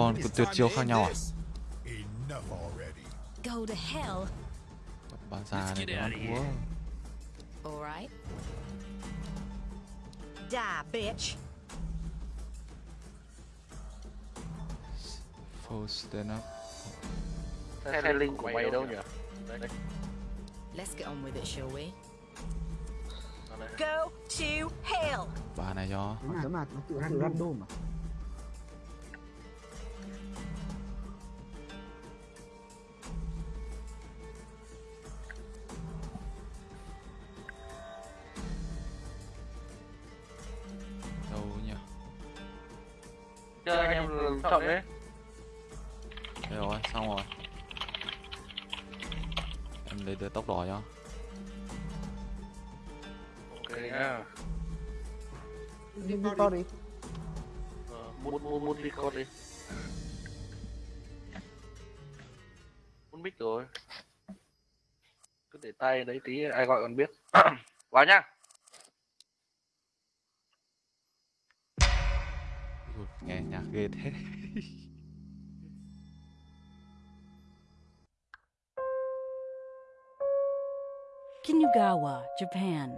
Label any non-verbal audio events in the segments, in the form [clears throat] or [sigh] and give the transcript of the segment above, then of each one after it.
con có tuyệt chiêu khác nhau à? Go to hell. Bà già này nó thua. All right. Die, bitch. Full stand up. Xe linh của mày đâu nhỉ? Let's get on with it, shall we? Go to hell. Bà này cho. Nó mà nó tự tự random mà. Đấy tí ai gọi còn biết. [clears throat] Vào nhá. Nghe nhạc ghê thế. [laughs] Kinugawa, Japan.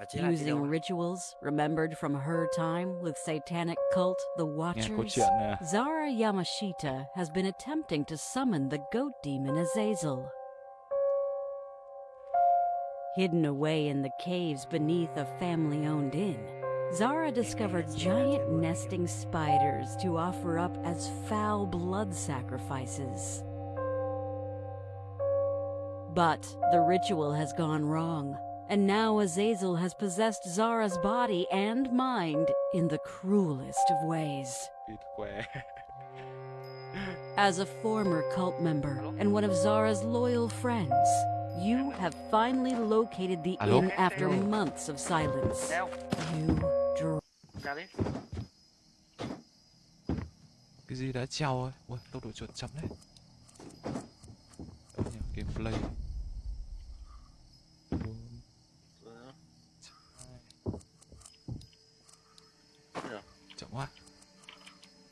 Và chỉ là cái Using rituals remembered from her time with satanic cult The Watchers. Zara Yamashita has been attempting to summon the goat demon Azazel. Hidden away in the caves beneath a family owned inn, Zara discovered giant nesting spiders to offer up as foul blood sacrifices. But the ritual has gone wrong, and now Azazel has possessed Zara's body and mind in the cruelest of ways. [laughs] As a former cult member and one of Zara's loyal friends, you have finally located the Alo? inn after months of silence. You. Cái gì đã treo rồi? Ui, tốc độ chuột chậm đấy. Đâu nhỉ? Gameplay. Nhỉ? Chậm quá.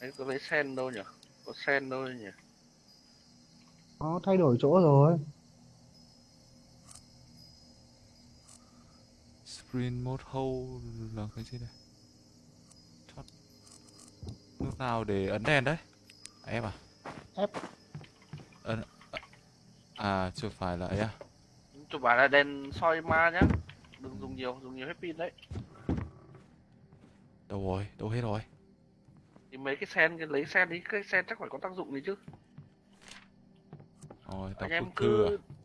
Đấy có lấy sen đâu nhỉ? Có sen đâu nhỉ? Nó thay đổi chỗ rồi. Sprint mode hold là cái gì đây? Thoát. Lúc nào để ấn đèn đấy? À, em à? F. Ấn... À, chưa phải là ấy à? Chụp bảo là đèn soi ma nhá. Đừng dùng nhiều, dùng nhiều hết pin đấy. Đâu rồi? Đâu hết rồi? Thì mấy cái sen cái lấy sen đi, cái sen chắc phải có tác dụng gì chứ. Rồi, tao Anh em cứ cưa à?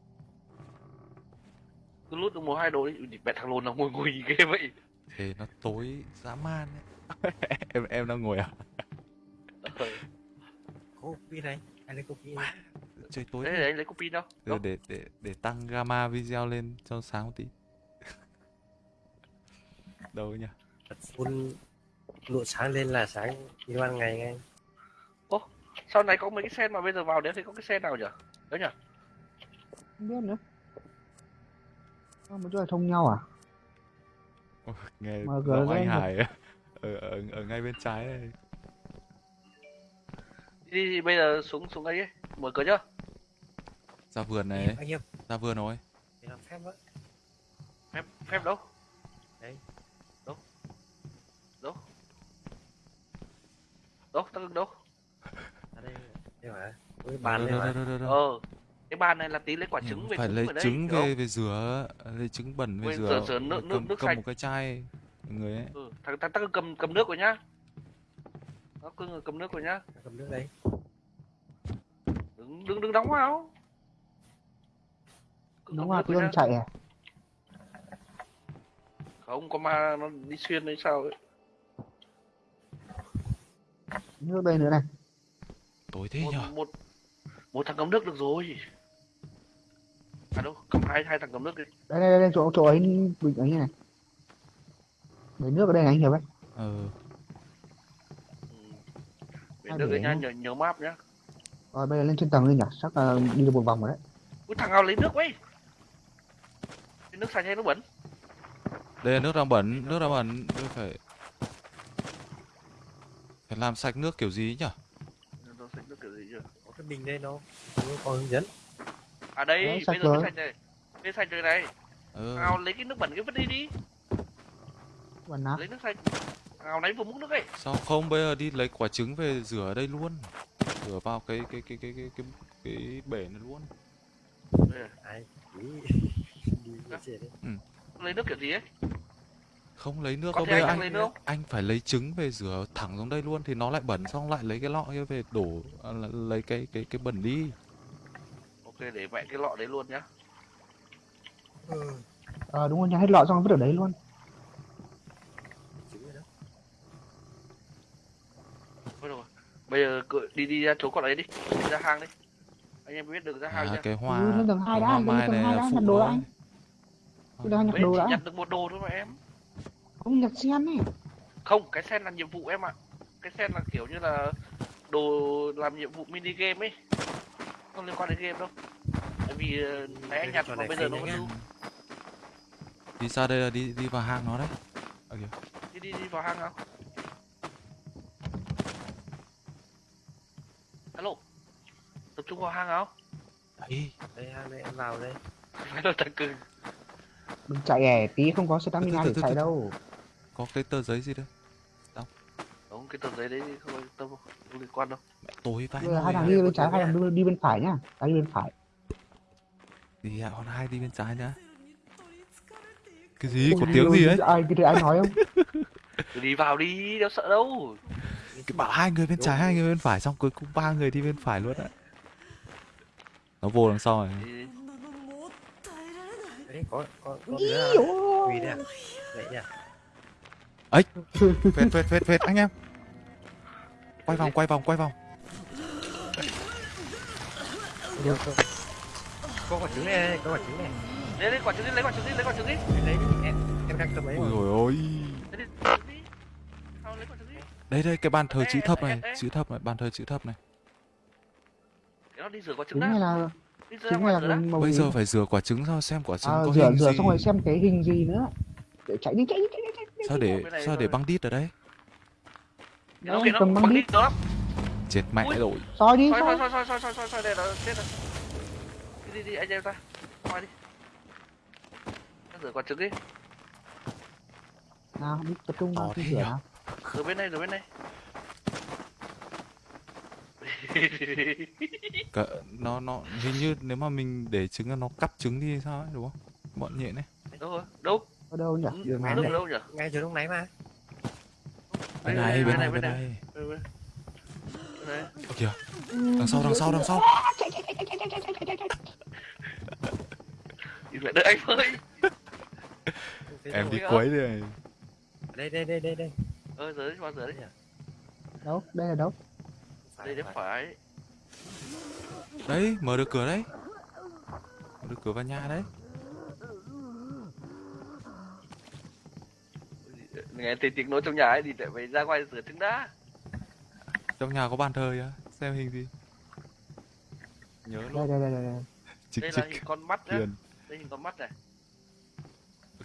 Cứ lút được một hai đồ đi. Mẹ thằng lồn nó ngồi ngồi ghê vậy. Thế nó tối dã man ấy. [laughs] em em đang ngồi à? Ờ, copy này. Anh lấy copy này. Chơi tối Đấy, anh lấy copy đâu. Để, để để để tăng gamma video lên cho sáng một tí. [laughs] Đâu nhỉ? Full lụa sáng lên là sáng như ban ngày ngay. Sau này có mấy cái sen mà bây giờ vào đấy thì có cái sen nào nhỉ? Đấy nhỉ? Không biết nữa. Nó một chỗ là thông nhau à? Nghe Mà giọng anh Hải [laughs] ở, ở ở ngay bên trái này. Đi, đi bây giờ xuống xuống ấy, ấy. mở cửa chưa? Ra vườn này, Anh em ra vườn rồi. để làm phép đó. Phép phép đâu? Đấy. Đâu? Đâu? Đâu? Ngừng đâu? Ở đây đây mà. Bàn đâu, mà. Ờ. Cái bàn này là tí lấy quả Nhưng trứng về phải lấy trứng về về rửa, lấy trứng bẩn về rửa. rửa- rửa nước- cầm, nước- nước cầm sạch. một cái chai người ấy. Ừ, thằng thằng thằng cầm cầm nước rồi nhá. Nó cứ cầm nước rồi nhá. Cầm nước đấy. Đừng đừng đừng đóng vào. Cứ rồi tương nhá. chạy à? Không có ma nó đi xuyên hay sao ấy. Nước đây nữa này. Tối thế Một, nhở? một một thằng cầm nước được rồi. À đâu, cầm hai hai thằng cầm nước đi. Đây đây đây chỗ chỗ ấy bình ấy này. Lấy nước ở đây này anh hiểu đấy. Ừ. À, nước đấy nhá, nhớ, nhớ map nhá. Rồi bây giờ lên trên tầng lên nhỉ? Chắc là đi được một vòng rồi đấy. Ui thằng nào lấy nước? Cái nước sạch hay nước bẩn? đây là nước đang bẩn, nước đang bẩn, tôi phải phải làm sạch nước kiểu gì nhở? Rồi cái bình đây nó có hướng dẫn À đây, Đấy, bây sạch giờ mới sạch này. Bây sạch rồi này. ờ Ao lấy cái nước bẩn cái vứt đi đi. Và nát. Lấy nước sạch. Ao lấy vừa múc nước ấy. sao không bây giờ đi lấy quả trứng về rửa ở đây luôn rửa vào cái cái cái cái cái cái, cái bể này luôn gì đấy Lấy nước kiểu gì ấy? không lấy nước Có đâu thể bây giờ anh anh lấy nước không? anh phải lấy trứng về rửa thẳng xuống đây luôn thì nó lại bẩn xong lại lấy cái lọ kia về đổ à, lấy cái cái cái bẩn đi Ok, để mẹ cái lọ đấy luôn nhá. Ờ đúng rồi nha, hết lọ xong vứt ở đấy luôn. Thôi được rồi. Bây giờ cự- đi đi ra chỗ còn đấy đi. Đi ra hang đi. Anh em biết đường ra hang à chưa? cái hoa Ừ, lên tầng hai cái đã, hoa lên tầng hai đã, nhặt đồ đã. đấy. Tôi đang nhặt đồ đã. nhặt được một đồ thôi mà em. Không nhặt sen này. Không, cái sen là nhiệm vụ em ạ. Cái sen là kiểu như là đồ làm nhiệm vụ mini game ấy. Không liên quan đến game đâu. Tại vì ờ, nãy anh nhặt mà bây giờ nó vẫn lưu. đi ra đây là đi đi vào hang nó đấy à, kìa. Đi đi đi vào hang nào. Alo. Tập trung vào hang nào. đấy đây hang đây em vào đây Phải là thằng cưng. Đừng chạy ẻ, tí không có stamina để chạy đâu. có cái tờ giấy gì đây Đúng, cái tờ giấy đấy không quan tâm. Không liên quan đâu. mẹ tối giờ hai thằng đi bên trái, hai thằng đi, bên phải nhá. Cái đi bên phải. thì à, còn hai đi bên trái nhá cái gì Ôi, có tiếng gì ấy Ai cái ai nói không? [laughs] Cứ đi vào đi, đâu sợ đâu. cái bảo hai người bên trái hai người bên phải xong cuối cùng ba người đi bên phải luôn ạ nó vô đằng sau này Đi, đấy có có có ôi. quỳ vậy nhỉ phết phết phết phết anh em quay vòng quay vòng quay vòng có quả trứng này có quả trứng này lấy lấy quả trứng đi, lấy quả trứng đi, lấy quả trứng đi. lấy đi em em đang cầm ấy ôi rồi ôi Lấy đi, lấy đi. Sao lấy quả trứng đi? đây đây cái bàn thờ chữ thấp này chữ thấp này bàn thờ chữ thấp này nó đi rửa quả trứng đã. là rửa trứng màu bây giờ phải rửa quả trứng sao xem quả trứng À, có rửa hình rửa gì xong rồi xem cái hình gì nữa. Để chạy đi chạy đi chạy đi. Sao để sao để rồi. băng đít ở đây Nó kìa, nó đi. đít đó chết mẹ Ui. rồi Soi đi, Soi, soi. soi, soi, soi, soi, soi, soi, đây là chết rồi. Đi, đi, đi, anh em ra. Ngoài đi. Nó rửa quả trứng đi. Nào, đi tập trung vào thế rửa. Rửa bên này, rửa bên này. [laughs] Cả, nó nó hình như nếu mà mình để trứng nó cắp trứng đi sao ấy đúng không bọn nhện này Đâu rồi? Đâu? Ở đâu nhỉ? Đường này đâu nhỉ? ngay chỗ lúc nãy mà bên Đây, này bên này bên này. Ơ kìa đằng sau đằng sau đằng sau Nhìn lại đợi anh ơi. em đi quấy đây đây đây đây đây đây Ờ, rửa đi, vào rửa đi. Đâu? Đây là đâu? Đây đến phải. đấy mở được cửa đấy mở được cửa vào nhà đấy Nghe thấy tiếng nói trong nhà ấy thì lại phải ra ngoài rửa trứng đã. trong nhà có bàn thờ á xem hình gì nhớ Đây luôn đây đây đây. đây. chích Đây là chích hình con mắt nhá. Đây hình con mắt này.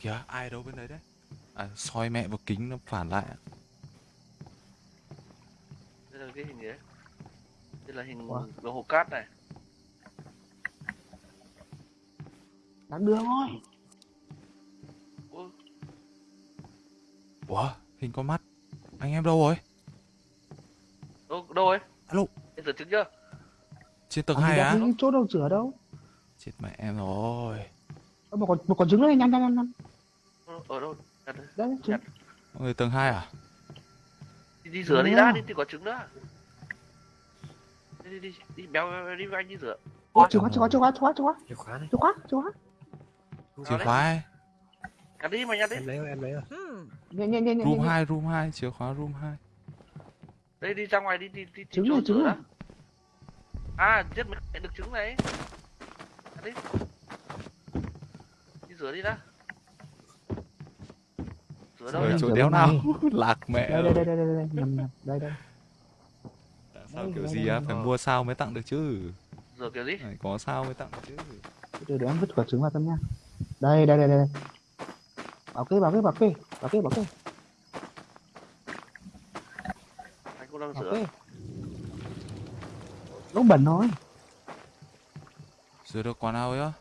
Kìa ai đâu bên đấy đấy à soi mẹ vào kính nó phản lại ạ. Đây là cái hình gì đấy. Đây là hình Ủa? đồng hồ cát này. Đáng đưa thôi. Ủa hình con mắt anh em đâu rồi đâu, đâu ấy? alo Em rửa trứng chưa? trên tầng hai gì á đâu, những chỗ đâu rửa đâu. chết mẹ em rồi Ơ, Một con một con trứng này nhanh nhanh nhanh nhanh. Ở ở đâu? Nhặt đây. Đấy, trứng. mọi người tầng hai à Đi, đi rửa đi rồi. đi tìm quả trứng đã. Đi đi đi, đi béo đi với anh đi rửa. Ôi, chìa khóa chìa khóa chìa khóa chìa khóa chìa khóa chìa khóa chìa khóa chìa khóa. Nhặt đi mà nhặt đi. em lấy rồi, em lấy rồi Hmm. Nhẹ nhẹ nhẹ nhẹ. room nhẹ. 2 room 2 chìa khóa room 2 Đây đi ra ngoài đi đi đi Trứng chỗ trứng đã. À, giết mới được trứng này. Nhặt đi. Đi rửa đi đã. Rửa đâu ở chỗ rửa đéo nào này. [laughs] lạc mẹ Đây rồi đây đây đây đây đây nhầm nhầm đây đây. sao đây, kiểu đây, gì á phải mua sao mới tặng được chứ Rửa kiểu gì? có sao mới tặng được chứ Từ từ để em vứt quả trứng vào tâm nha. Đây đây đây đây. Bảo kê bảo kê bảo kê bảo kê Anh cũng đang bảo rửa. kê. nó bẩn thôi Rửa được quả nào ấy á?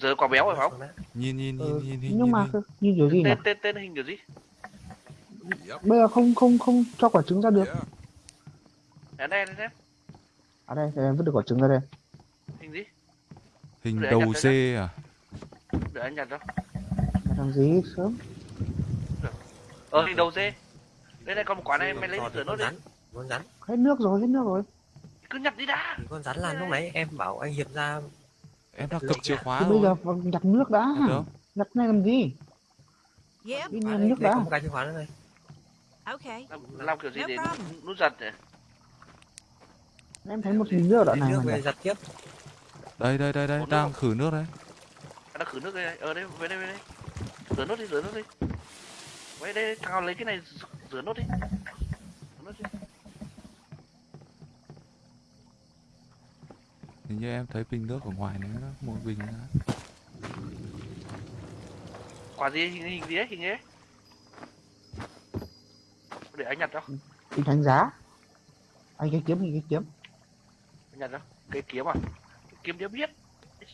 giờ quả béo rồi phải không? Nhìn nhìn nhìn ừ, nhìn hình nhưng nhìn mà hình. cơ- như kiểu gì nhỉ? Tên tên tên hình kiểu gì? Bây giờ không không không cho quả trứng ra được. Ở đây đây. Xem à đây để em vứt được quả trứng ra đây. Hình gì? Hình đầu dê à? để anh nhặt mà làm gì sớm? Ờ hình đầu dê. Đây này còn một quả này mày lấy rửa nốt đi. con rắn. Hết nước rồi hết nước rồi. Cứ nhặt đi đã. Thì con rắn là lúc nãy em bảo anh hiệp ra Em đã cầm chìa khóa thì rồi. bây giờ nhặt nước đã. Nhặt này làm gì? Yep. đi nhặt đây, nước đây đã. có một cái chìa khóa nữa này Okay. làm, làm kiểu gì để nút giật nhỉ em thấy một bình nước ở đoạn này nước mà về giặt tiếp. Đây đây đây đây, đang không? khử nước đấy. nó khử nước đây ở đây về đây về đây rửa nốt đi rửa nốt đi. Vậy đây thằng nào lấy cái này rửa- nốt đi. Rửa nốt đi. Hình như em thấy bình nước ở ngoài này đó, một bình nữa. quả gì hình hình gì ấy hình ấy? Để anh nhặt cho. Bình đánh giá. Anh cái kiếm anh cái kiếm. Anh nhặt cho. Cái kiếm à? Cái kiếm đéo biết.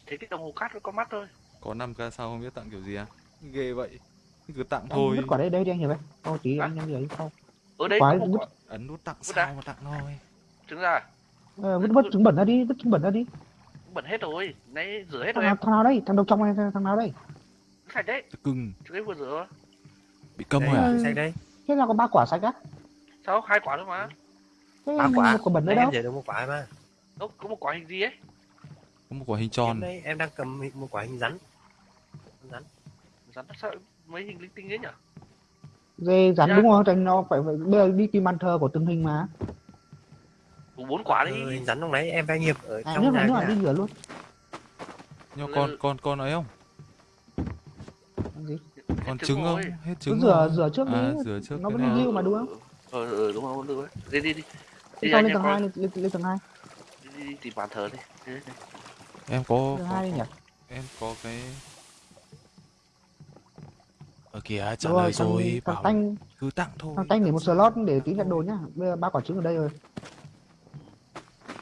Thấy cái đồng hồ cát với con mắt thôi. Có 5 ca sau không biết tặng kiểu gì à? Ghê vậy. Cứ tặng thôi. vứt quả đây đây đi anh hiểu đấy thôi tí Hả? anh em ấy sau. Ở đây có một vứt- Ấn nút tặng Vứt sao ra. mà tặng thôi. trứng ra ờ, vứt vứt trứng bẩn ra đi vứt trứng bẩn ra đi. Bẩn hết rồi. Nãy rửa hết thằng rồi nào, em. thằng nào đây? Thằng đầu trong này thằng nào đây? Sạch đấy. Cưng. trứng ấy vừa rửa. Bị câm rồi à? Sạch đây thế nào có ba quả sạch á? Sao? Hai quả thôi mà. Thế ba quả. một quả bẩn em đâu. để được một quả mà. Đâu có một quả hình gì ấy? Có một quả hình tròn. đây em đang cầm một quả hình rắn. Con rắn rắn sao mấy hình linh tinh ấy nhỉ dê rắn Dạ. đúng không? Tránh nó phải, phải bây giờ đi tìm bàn thờ của từng hình mà. Đủ bốn quả đi ừ, rắn lúc nãy em đang hiệp ở à, trong nước nhà đi rửa luôn. Nhưng Ừ. con con con ấy không? Gì? Còn trứng không? rồi. Hết cứ trứng rửa rửa trước À, đi rửa trước nó vẫn lưu mà đúng không? Ờ ờ đúng không? Được đấy đi đi đi. Đi lên em tầng hai lên, lên, tầng hai. Đi, đi, đi tìm bàn thờ đi. Em có, có em có cái ở kìa trả lời rồi thằng bảo tanh cứ tặng thôi thằng tanh để một slot để tí nhận đồ nhá bây giờ ba quả trứng ở đây rồi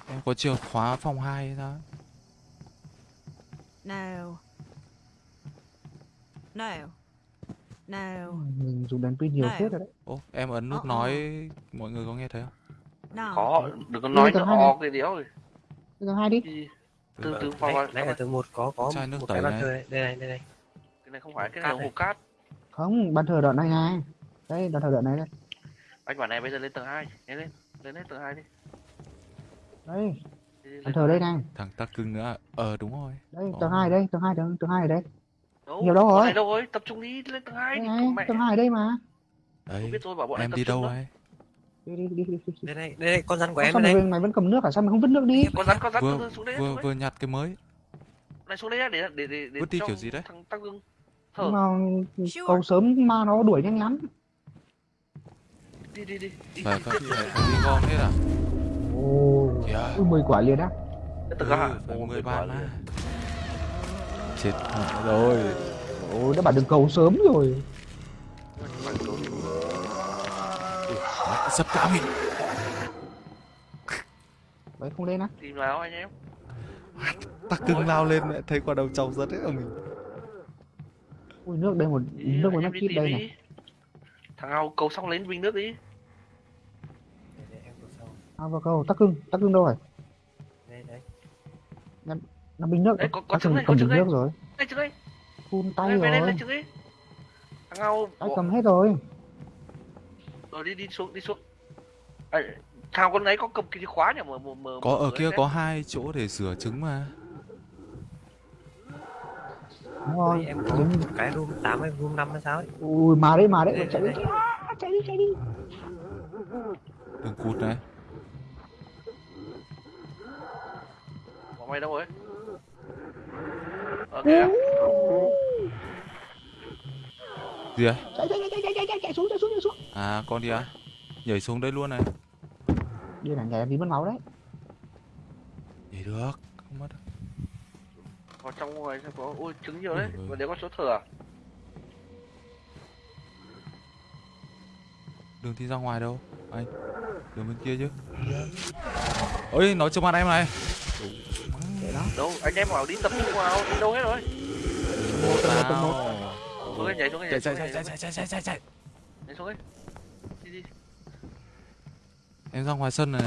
em có chìa khóa phòng 2 hay sao No. No. No. mình dùng đèn pin nhiều Này. phết rồi đấy Ô, em ấn nút Ờ, ờ. nói mọi người có nghe thấy không No. có đừng có nói nó này. o cái đéo rồi tầng hai đi đi từ Ờ, từ vào nãy, ở tầng một có có Chai nước một tẩy cái bàn này. thờ đây đây này đây này cái này không phải cái này là hồ cát không bàn thờ đoạn này này. Đây bàn thờ đoạn này đây. Anh bảo này bây giờ lên tầng hai. Lên lên lên lên tầng hai đi. Đây bàn thờ đây này. Thằng tắc cưng nữa à? ờ đúng rồi. Đây Ồ. tầng hai đây tầng hai tầng tầng hai ở đây. Đâu nhiều đâu rồi? đâu rồi? Tập trung đi lên tầng hai đây đi này con mẹ. tầng hai ở đây mà. Đấy không biết rồi bảo bọn em đi đâu ấy? Đi đi đi đi, đây này đây này con rắn của em đây mày, vẫn cầm nước à sao mày không vứt nước đi? Con rắn con rắn vừa xuống đây vừa đây. vừa nhặt cái mới. Này xuống đây để để để để Vứt đi cho kiểu gì đấy? thằng tăng thở nhưng mà cầu sớm mà nó đuổi nhanh lắm. Đi đi đi đi. Phải đi gom hết à ồ ui mười quả liền á. Ừ, Ồ, 10 quả bàn liền. mà. Chết mẹ rồi. Ôi đã bảo đừng cầu sớm rồi. Sắp cả mình đấy không lên á. Tìm nào anh em? Tắc cưng lao lên mẹ thấy quả đầu trâu rất hết ở mình ui nước đây một Đi, nước đi chip tìm đây đi. này. Thằng nào cầu xong lấy bình nước đi. Đây, đây, em có sau à vào cầu tắc cưng tắc cưng đâu rồi đây đấy nó bình nước. Đấy, có- có cưng trứng đây, cầm có trứng bình đây. nước rồi. Đây chứ đây. Phun tay đây rồi. đi. Thằng nào tay bỏ- cầm hết rồi? Rồi đi đi xuống đi xuống. À, thằng con ấy có cầm cái chìa khóa nhỉ? Mở mở mở có ở kia có hai chỗ để rửa trứng mà đúng rồi em có cái room 8 hay room 5 hay sao ấy? Ui mà đấy mà đấy Đây, chạy đi. đây, chạy đi chạy đi. Đừng cụt này. Bọn mày đâu rồi? Ok à? gì à chạy chạy chạy chạy chạy chạy xuống chạy xuống chạy xuống. À con đi à. Nhảy xuống đây luôn này. Đi này nhảy vì mất máu đấy. Nhảy được không mất đâu. Vào trong ngoài xem có ui trứng nhiều đấy. Ui. và nếu có chỗ thừa à? đường thì ra ngoài đâu? Anh đường bên kia chứ. Ơi nó trước mặt em này. Đâu anh em bảo đi tập trung vào đi đâu hết rồi? Nào xuống đây nhảy xuống chạy nhảy chạy chạy chạy chạy chạy chạy chạy. nhảy xuống đi đi. Em ra ngoài sân này.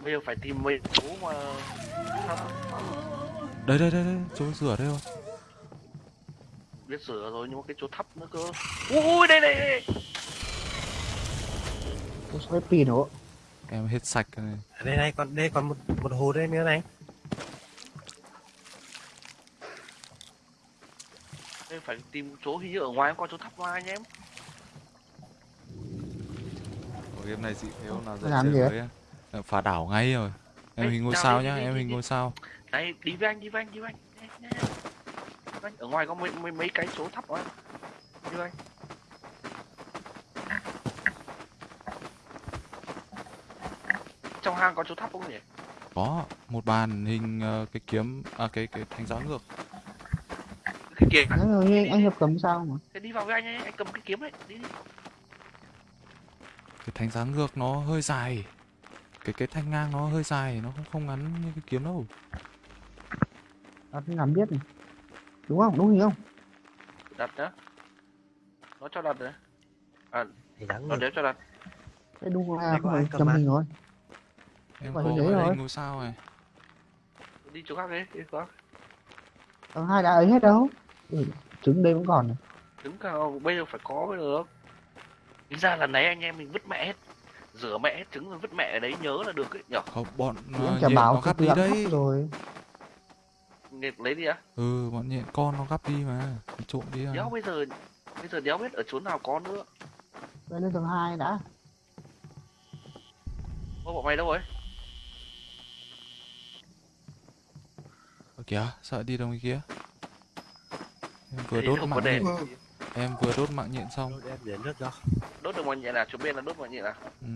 Bây giờ phải tìm mấy chỗ mà đây đây đây đây chỗ rửa đây rồi. Biết sửa rồi nhưng mà cái chỗ thấp nữa cơ. Ui đây đây đây. Tôi sẽ pin nữa. em hết sạch rồi này. Ở đây này còn đây còn một một hồ đây nữa này. Đây phải tìm chỗ hình như ở ngoài có chỗ thấp ngoài anh em. Ở game này dị thế hôm nào gì chơi với em Em phá đảo ngay rồi. Em hình ngôi sao nhá em hình ngôi sao này đi với anh đi với anh đi với anh. Đi với anh. ở ngoài có mấy mấy, mấy cái chỗ thấp quá. Đi với anh. Trong hang có chỗ thấp không nhỉ? Có một bàn hình ờ, cái kiếm à cái cái thanh giá ngược. Cái kiếm Đấy rồi anh, anh Hiệp cầm sao mà. thế đi vào với anh ấy anh cầm cái kiếm đấy đi đi. Cái thanh giá ngược nó hơi dài. Cái cái thanh ngang nó hơi dài nó không không ngắn như cái kiếm đâu Nó làm biết này. Đúng không? Đúng không? đặt nhá nó cho đặt đấy thì đáng nó đéo cho đặt Cái đúng là không phải cầm à? hình rồi. em có thì dễ rồi. ngôi sao này đi chỗ khác đi đi chỗ khác Tầng hai đã ấy hết đâu. Ừ, trứng đây vẫn còn này. đứng cao bây giờ phải có mới được Tính ra lần này anh em mình vứt mẹ hết rửa mẹ hết trứng rồi vứt mẹ ở đấy nhớ là được ấy nhở không bọn Thì uh, chả bảo nó từ đi đấy rồi. Nghiệt lấy đi á. Ừ bọn nhện con nó gắp đi mà trộm đi à đéo bây giờ bây giờ đéo biết ở chỗ nào có nữa. Đây lên tầng hai đã. ô bọn mày đâu rồi? Ơ kìa sợ đi đâu kia. Em vừa đốt mạng đèn. nhện. Em vừa đốt mạng nhện xong. Nước đốt được mọi nhện à? Chỗ bên là đốt mọi nhện à? Ừ.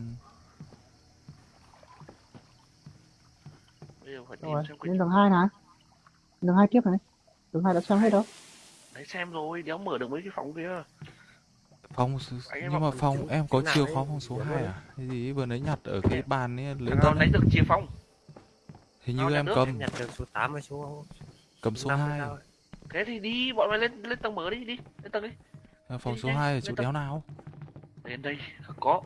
bây giờ phải tìm Rồi, xem cái lên tầng hai này. Tầng hai tiếp này. Tầng hai đã xem hết đâu. đấy xem rồi đéo mở được mấy cái phòng kia phòng nhưng mà phòng em có chìa khóa phòng số đúng 2 rồi. à cái gì vừa nãy nhặt ở cái bàn ấy lấy tân lấy ấy. được chìa phòng hình như em cầm nhặt được số 8 hay số cầm số năm hay 2 sao ấy. thế thì đi bọn mày lên lên tầng mở đi đi lên tầng đi À, phòng số nhanh, 2 ở chỗ đéo nào đến đây có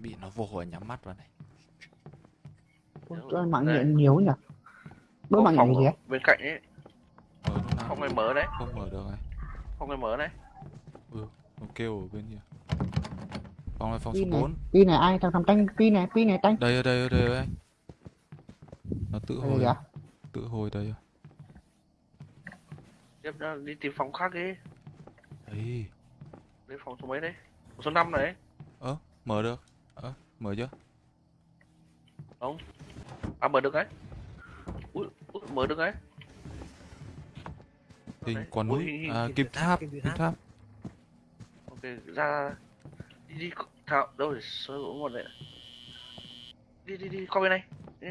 bị nó vô hồi nhắm mắt vào này Ôi, Đúng cho rồi. mạng nhện nhiều nhỉ. Có mạng nhện gì á? bên cạnh ấy. Mở lúc nào phòng này mở đấy. Không mở được này phòng này mở đấy. Nó kêu ở bên kia. Phòng này phòng số. 4 Pin này ai? Thằng thằng tanh pin này, pin này tanh. đây ở đây ở đây ở anh nó tự Đây hồi ạ? tự hồi đây rồi. tiếp ra đi tìm phòng khác đi. Đấy đến phòng số mấy đấy? Phòng số 5 này mở được. Ờ mở chưa à mở được đấy. Ui, ui mở được đấy. Hình quả núi à, kim tháp, kim tháp. ok ra đi đi thảo đâu rồi? Sơ cũng một đấy đi đi đi qua bên này. Đi,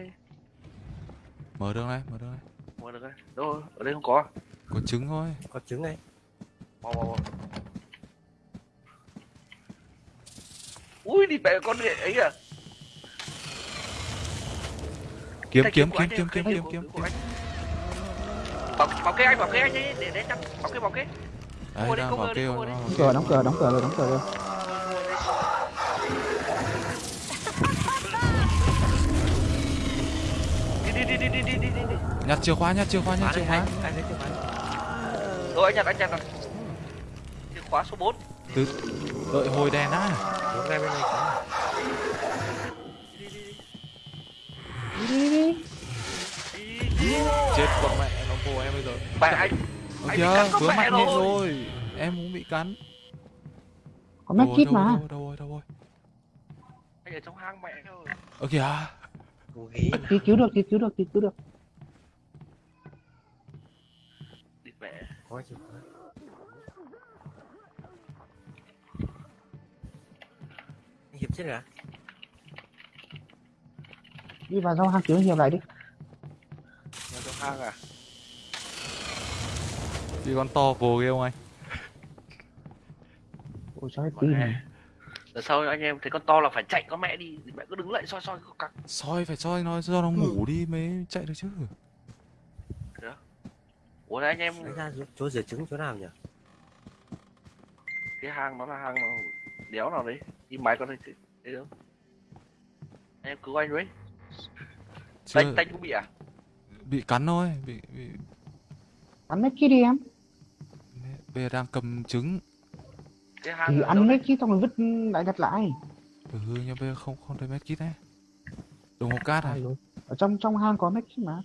mở được này mở được này. Mở được đấy. Đâu ở đây không có à? có trứng thôi. Có trứng này. Mau mau mau. Ui đi mẹ con này ấy à. Kiếm kiếm kiếm kiếm kiếm kiếm kiếm anh. Bảo kê anh bảo kê anh đi để để chặt bảo kê bảo kê. đấy đang cover bảo đi. bảo Đóng cửa, đóng cửa, đóng cửa rồi, đóng cửa rồi. Đi đi đi đi đi đi đi nhặt chìa khóa nhặt chìa khóa nhặt chìa khóa Rồi anh nhặt anh nhặt rồi. Chìa khóa số 4. từ đợi hồi đèn á Đi đi đi. Chết bọn mẹ nó vô em bây giờ Mẹ anh Anh bị kìa cắn con vướng mẹ rồi. rồi em cũng bị cắn Có đâu, kít mà. đâu, đâu rồi đâu rồi anh ở trong hang mẹ rồi. ơ kìa nào Cứu cứu được, cứu cứu được, cứu cứu được. Đi mẹ. khóa Anh hiệp chết rồi à Đi vào trong hang cứu Hiệp lại đi. Ở trong hang à. bị con to vồ ghê không anh Ôi trời hè. này. Lần sau anh em thấy con to là phải chạy con mẹ đi, mẹ cứ đứng lại soi soi cặc. soi phải soi nó do nó ngủ đi mới chạy được chứ Ủa đấy anh em Lấy ra chỗ- rửa trứng chỗ nào nhỉ? cái hang nó là hang nó đéo nào đấy, đi máy con chứ, đấy đâu. Anh em cứu anh với. Chưa Tanh tanh cũng bị à? bị cắn thôi bị, bị ăn mấy kia đi em. Bây giờ đang cầm trứng. Cái hang thì ăn mấy kia xong rồi vứt lại đặt lại. Ừ nhưng bây giờ không không thấy medkit đấy. Đồng hồ cát rồi? ở trong trong hang có mấy kia mà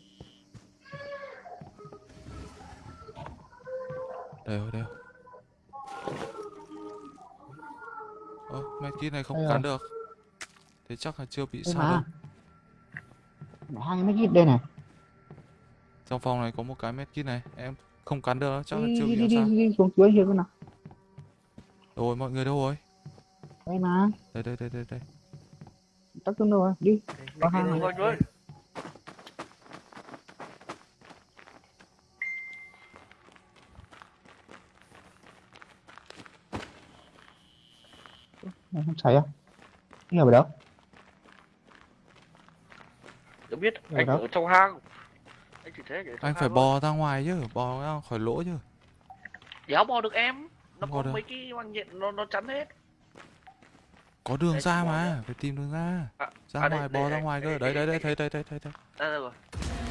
đều đều ơ medkit này không Đây cắn rồi. được. Thế chắc là chưa bị đây sao đâu hang mấy kia đây này. Trong phòng này có một cái medkit này em không cắn được đâu, chắc là chưa bị đi, đi, sao. đi xuống dưới here nào. Rồi mọi người đâu rồi? Đây mà. Đây đây đây đây đây. Tắt tương rồi? Đi. Có với. Này, không xảy à? Đi ở đâu Tôi biết Ở anh đâu? ở trong hang. Anh chỉ thế anh phải bò ra ngoài chứ bò ra khỏi lỗ chứ Đéo bò được em. Nó có bò được. mấy cái bằng nhện nó nó chắn hết. có đường Đây, ra mà phải tìm đường ra À, ra à, ngoài đây, bò ra đây, ngoài đây, cơ đây, đấy đấy đây, đấy thấy thấy thấy thấy thấy Ra rồi.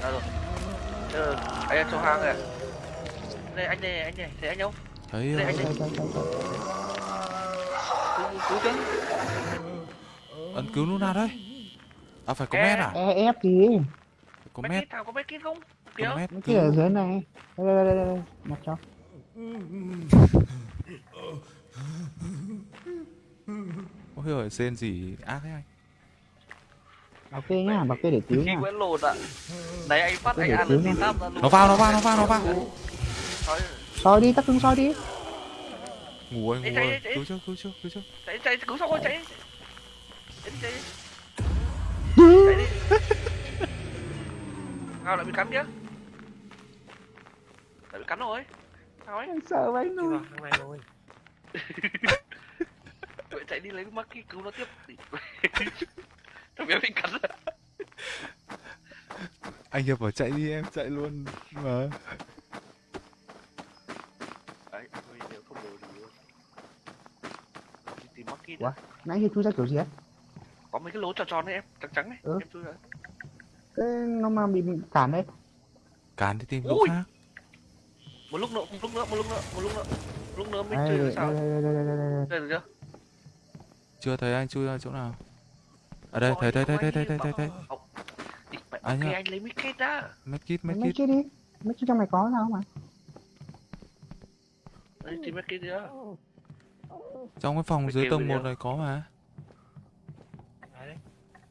Ra rồi. Ừ, anh em trong hang này. Đây anh này, anh này, thấy anh không? thấy Đây, rồi. anh đây. Cứu, cứu chứ. ấn cứu lúc nào đấy à phải có mét à e ép gì có mét nào có mấy kít không? có mét kia ở dưới này đây đây đây đây, đây. mặc cho ôi giời rên gì ác thế anh bảo kê nhá bảo kê để cứu nhá Nguyễn lột ạ. Đấy anh phát anh để ăn cứu được nha. tí tam ra luôn. nó vào nó vào nó vào nó vào Thôi, soi đi tắt tương soi đi ngủ ơi Ê, ngủ ơi chạy. cứu chưa cứu chưa cứu chưa chạy chạy cứu xong rồi chạy. Chạy đi chạy đi. Chạy đi. Sao lại bị cắn kia? Lại bị cắn rồi. Sao ấy? Sợ vậy Chưa nuôi vào hang này rồi. Vậy [laughs] chạy đi lấy Maki cứu nó tiếp. Thằng bé bị cắn rồi. anh hiệp bảo chạy đi em chạy luôn mà Đấy, thôi nếu không đồ thì đi tìm Maki Ủa? nãy giờ chui ra kiểu gì ấy Có mấy cái lỗ tròn tròn đấy em, trắng trắng đấy. Ừ. Em chui ra. cái nó mà bị bị cản đấy cán đi tìm lúc Ui. khác Một lúc nữa, một lúc nữa, một lúc nữa, một lúc nữa. Một lúc nữa mới đây chơi đây sao? đây đây đây đây đây đây được chưa? chưa thấy anh chui ra chỗ nào ở đây Rồi, thấy thấy thấy thấy thấy thấy thấy mẹ, Anh lấy mic kết ra. medkit mấy medkit kia đi mấy kia trong này có sao mà Đấy, tìm mic kết đi á. trong cái phòng dưới tầng đi 1 ạ. này có mà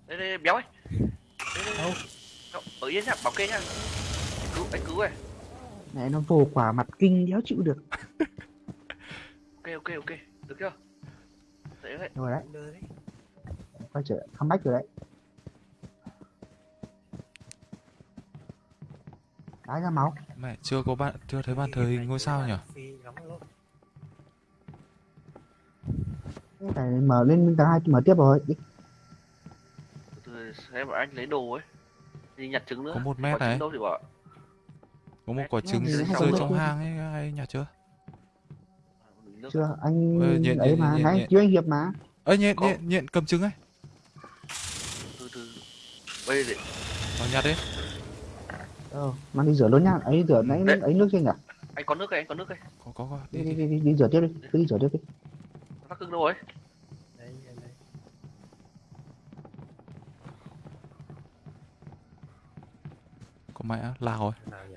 Đây, đây, béo ấy. Đâu, Ở yên nhá, bảo kê nhá. Anh cứu, anh cứu này. này nó vồ quả mặt kinh đéo chịu được [laughs] Ok, ok, ok. Được chưa? Đấy, đấy. rồi đấy quay trở comeback rồi đấy đá ra máu mẹ chưa có bạn chưa thấy bàn thờ hình ngôi sao nhỉ phải mở lên tầng hai mở tiếp rồi từ xem anh lấy đồ ấy. Đi nhặt trứng nữa. Có một mét này. đâu thì bảo. có một quả trứng rơi trong hang ấy ai nhặt chưa Nước. chưa anh Ê, nhện, ấy nhện, mà nhện, nãy cứu anh hiệp mà ơi nhện Có. nhện nhện cầm trứng ấy Từ từ. Bây giờ vào nhặt đi ờ mang đi rửa luôn nhá ấy rửa nãy Đấy. ấy nước chưa nhỉ anh có nước đây, anh có nước đây. có có có đi đi, đi đi. đi, rửa tiếp đi cứ đi rửa tiếp đi Tắc cưng đâu rồi? Đây, đây, đây. có mẹ lào rồi nhỉ?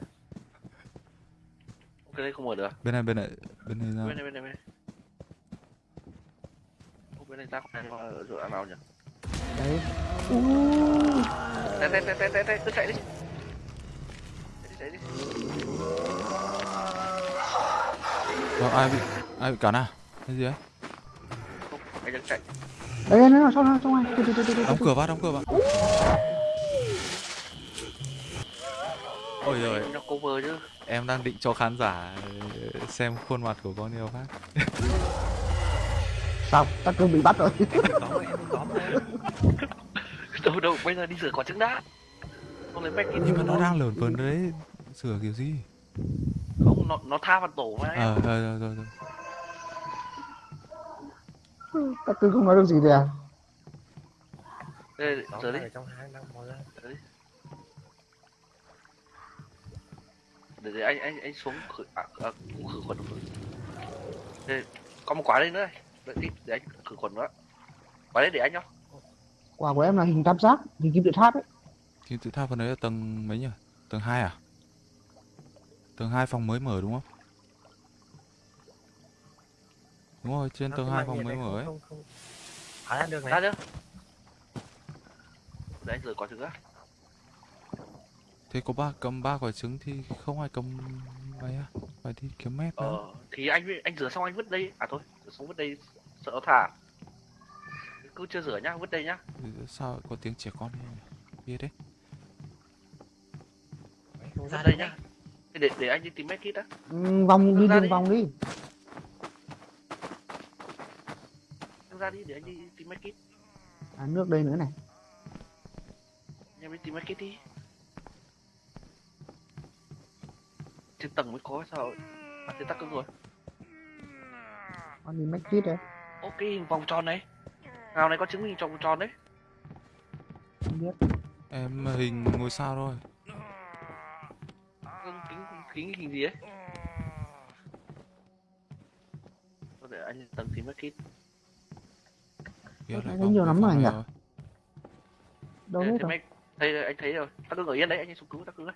Ok, đây không mở được. bên này bên này bên này ra Bên này, bên này, bên này. Bên này ra không này vào chỗ nào nhỉ? đấy Đây, đây, đây, đây, đây, đây, cứ chạy đi. Chạy đi, chạy đi. Ai bị ai bị cắn à cái gì ấy Không, anh đang chạy. đấy đấy nó đi, đi, đi, đi, đóng cửa vào đóng cửa vào ôi rồi nó cover chứ. em đang định cho khán giả ờ, xem khuôn mặt của con yêu phát xong tắc cưng bị bắt rồi. Đâu đâu bây giờ đi rửa quả trứng đã. Không lấy mech nhưng mà nó đang lởn vởn đấy. Sửa kiểu gì? Không nó nó tha vào tổ mà ờ rồi rồi rồi rồi tắc cưng không nói được gì à Đây, rửa đi. ở trong hang đang mò ra để, để anh anh anh xuống khử à, à, khử khuẩn khử. Đây, có một quả đây nữa này. Tí để anh khử khuẩn nữa quả đấy để anh nhá. Quả của em là hình tam giác hình kim tự tháp ấy. Kim tự tháp phần đấy là tầng mấy nhỉ? Tầng 2 à? Tầng 2 phòng mới mở đúng không? Đúng rồi trên tầng cái 2 mạng phòng mới mở không- ấy. Không không ra được ra này. Chưa để anh rửa quả trứng á thế có ba cầm ba quả trứng thì không ai cầm mấy à? Phải đi kiếm mét nữa ờ thì anh anh rửa xong anh vứt đây. À thôi rửa xong vứt đây sợ nó thả. Cứ chưa rửa nhá vứt đây nhá. Sao có tiếng trẻ con biết đấy. Ra đây nhá. để để anh đi tìm medkit á ừ, vòng đi đường đi. vòng đi. Ra đi để anh đi tìm medkit à, nước đây nữa này. Em đi tìm medkit đi trên tầng mới có sao à thế tắc cưng rồi con đi make kit đấy. Ok hình vòng tròn này. Nào này có chứng minh vòng tròn đấy. Không biết. Em hình ngôi sao thôi. Cưng, kính kính hình gì ấy. Thôi để anh lên tầng Biết Tôi lại thấy vòng nhiều lắm rồi nhỉ? đâu hết rồi? đây anh thấy rồi. Tắc cưng ở yên đấy anh xuống cứu tắc cưng đấy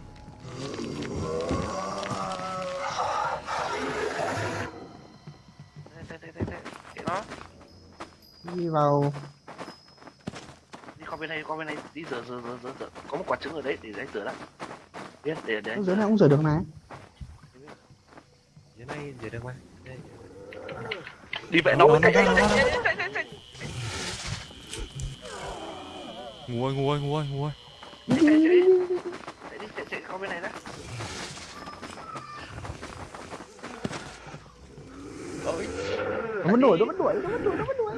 đi vào. Đi qua bên này qua bên này. Đi rửa rửa rửa rửa, rửa. có một quả trứng ở đấy để anh rửa đã biết để để rửa này cũng rửa được mà. Dưới này rửa được mà đi vậy nó cái cái cái nguôi nguôi nguôi nguôi chạy chạy chạy qua bên này đã. Vẫn đuổi nó vẫn đuổi nó vẫn đuổi nó vẫn đuổi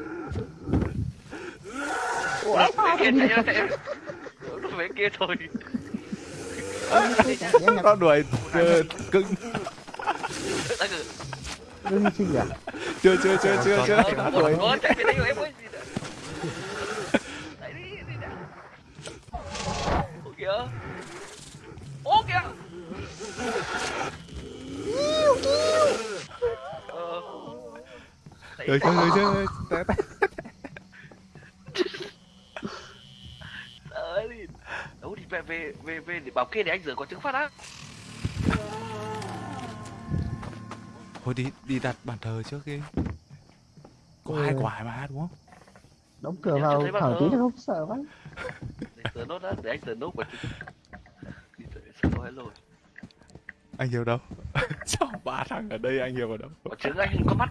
ủa? Sao kia chạy chạy nó về kia thôi. Nó đuổi cưng. đương sinh à? Chưa chưa chưa chưa chưa. nó đuổi một chạy về đây rồi em ơi gì nữa chạy đi đi đã ô kìa ô kìa ờ Rồi chơi rồi chơi té té đi. Đâu thì về về về về để bảo kia để anh rửa quả trứng phát á. thôi đi đi đặt bàn thờ trước đi có hai Ừ. quả mà đúng không đóng cửa vào thở tí nó không sợ quá Để rửa nốt á, để anh rửa nốt quả trứng. Đi rồi rồi. anh hiểu đâu [laughs] sao ba thằng ở đây anh hiểu ở đâu Quả trứng anh hình có mắt.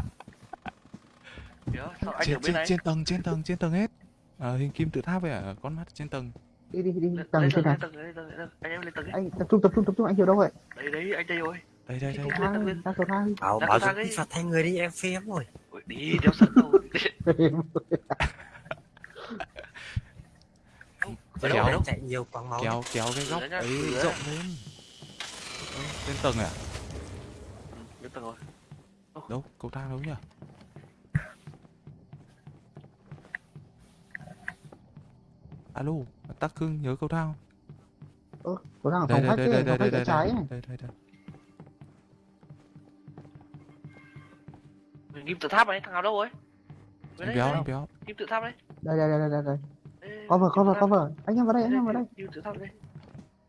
Kìa, sao anh ở trên bên trên này? trên tầng trên tầng trên tầng hết à, hình kim tự tháp với à, con mắt trên tầng đi đi đi tầng trên này. Anh em lên tầng ấy. anh tập trung tập trung tập trung anh hiểu đâu vậy Đấy đấy, anh đây rồi. đây đây đây Lên tầng cầu thang bảo bảo ấy. đi phạt thay người đi em phê lắm rồi đi, đeo sợ đâu. [laughs] Kéo. chạy nhiều quăng máu kéo kéo cái góc ấy rộng lên trên tầng à Ừ, Lên tầng rồi. đâu cầu thang đâu nhỉ alo tắc cưng nhớ cầu thang ơ cầu thang ở đây phòng đây khách đây đây đây đây trái này đây đây đây Kim tự tháp này, thằng nào đâu rồi? Đây, béo đây. anh béo Kim tự tháp đấy. đây đây đây đây đây cover kim cover cover anh em vào đây anh em vào đây Kim tự tháp đây.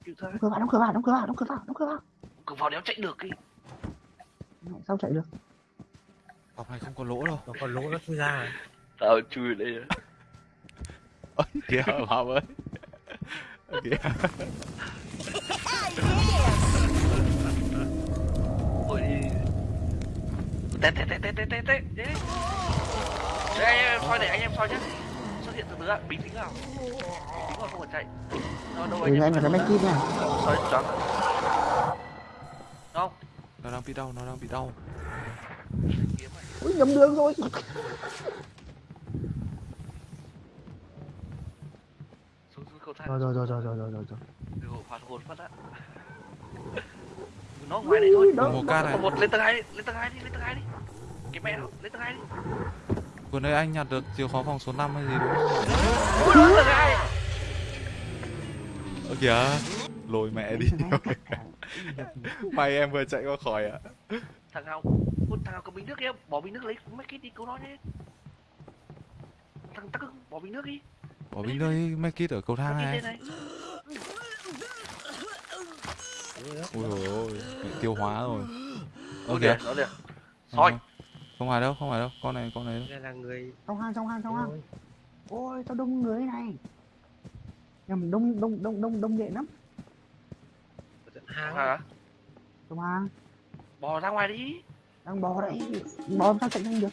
Kim tự tháp. đóng cửa vào đóng cửa vào đóng cửa vào đóng cửa vào đóng cửa vào Cửa vào đéo chạy được đi. Sao chạy được phòng này không có lỗ đâu nó còn lỗ nó chui ra tao chui đây. Ôi kìa [laughs] Mom ơi. Kìa. Ôi Té té té té té té té anh em soi để anh em soi nhé Xuất hiện từ từ ạ, bình tĩnh nào. Bình tĩnh rồi không phải chạy. Rồi đâu anh ừ, em phải make nha. Soi chóng Không Nó đang bị đau, nó đang bị đau. Ui nhầm đường rồi. [laughs] cột thẳng. Rồi rồi rồi rồi rồi rồi rồi. Từ hồn phát á. [laughs] Nó ngoài này thôi. Đó, một ca này. Một lên tầng hai lên tầng hai đi, lên tầng hai đi. Cái mẹ nó, lên tầng hai đi. Vừa nãy anh nhặt được chìa khóa phòng số 5 hay gì đúng không? Ôi, tầng 2. Ơ kìa, lôi mẹ đi. [laughs] May em vừa chạy qua khỏi ạ. À. Thằng nào, con thằng nào cầm bình nước em, bỏ bình nước lấy mấy cái đi cứu nó nhé. Thằng tắc bỏ bình nước đi. Bỏ bình nơi make it ở cầu thang này. Ui dồi ôi bị tiêu hóa rồi. Ơ kìa kìa nó kìa soi. Không, phải đâu, không phải đâu Con này, con này đâu. Đây là người trong hang trong hang trong hang. Ôi. Sao đông người này. Nhầm đông đông đông đông đông nhện lắm. Hang. Hả? Trong hang. Bò ra ngoài đi. Đang bò đấy. Bò sao chạy nhanh được?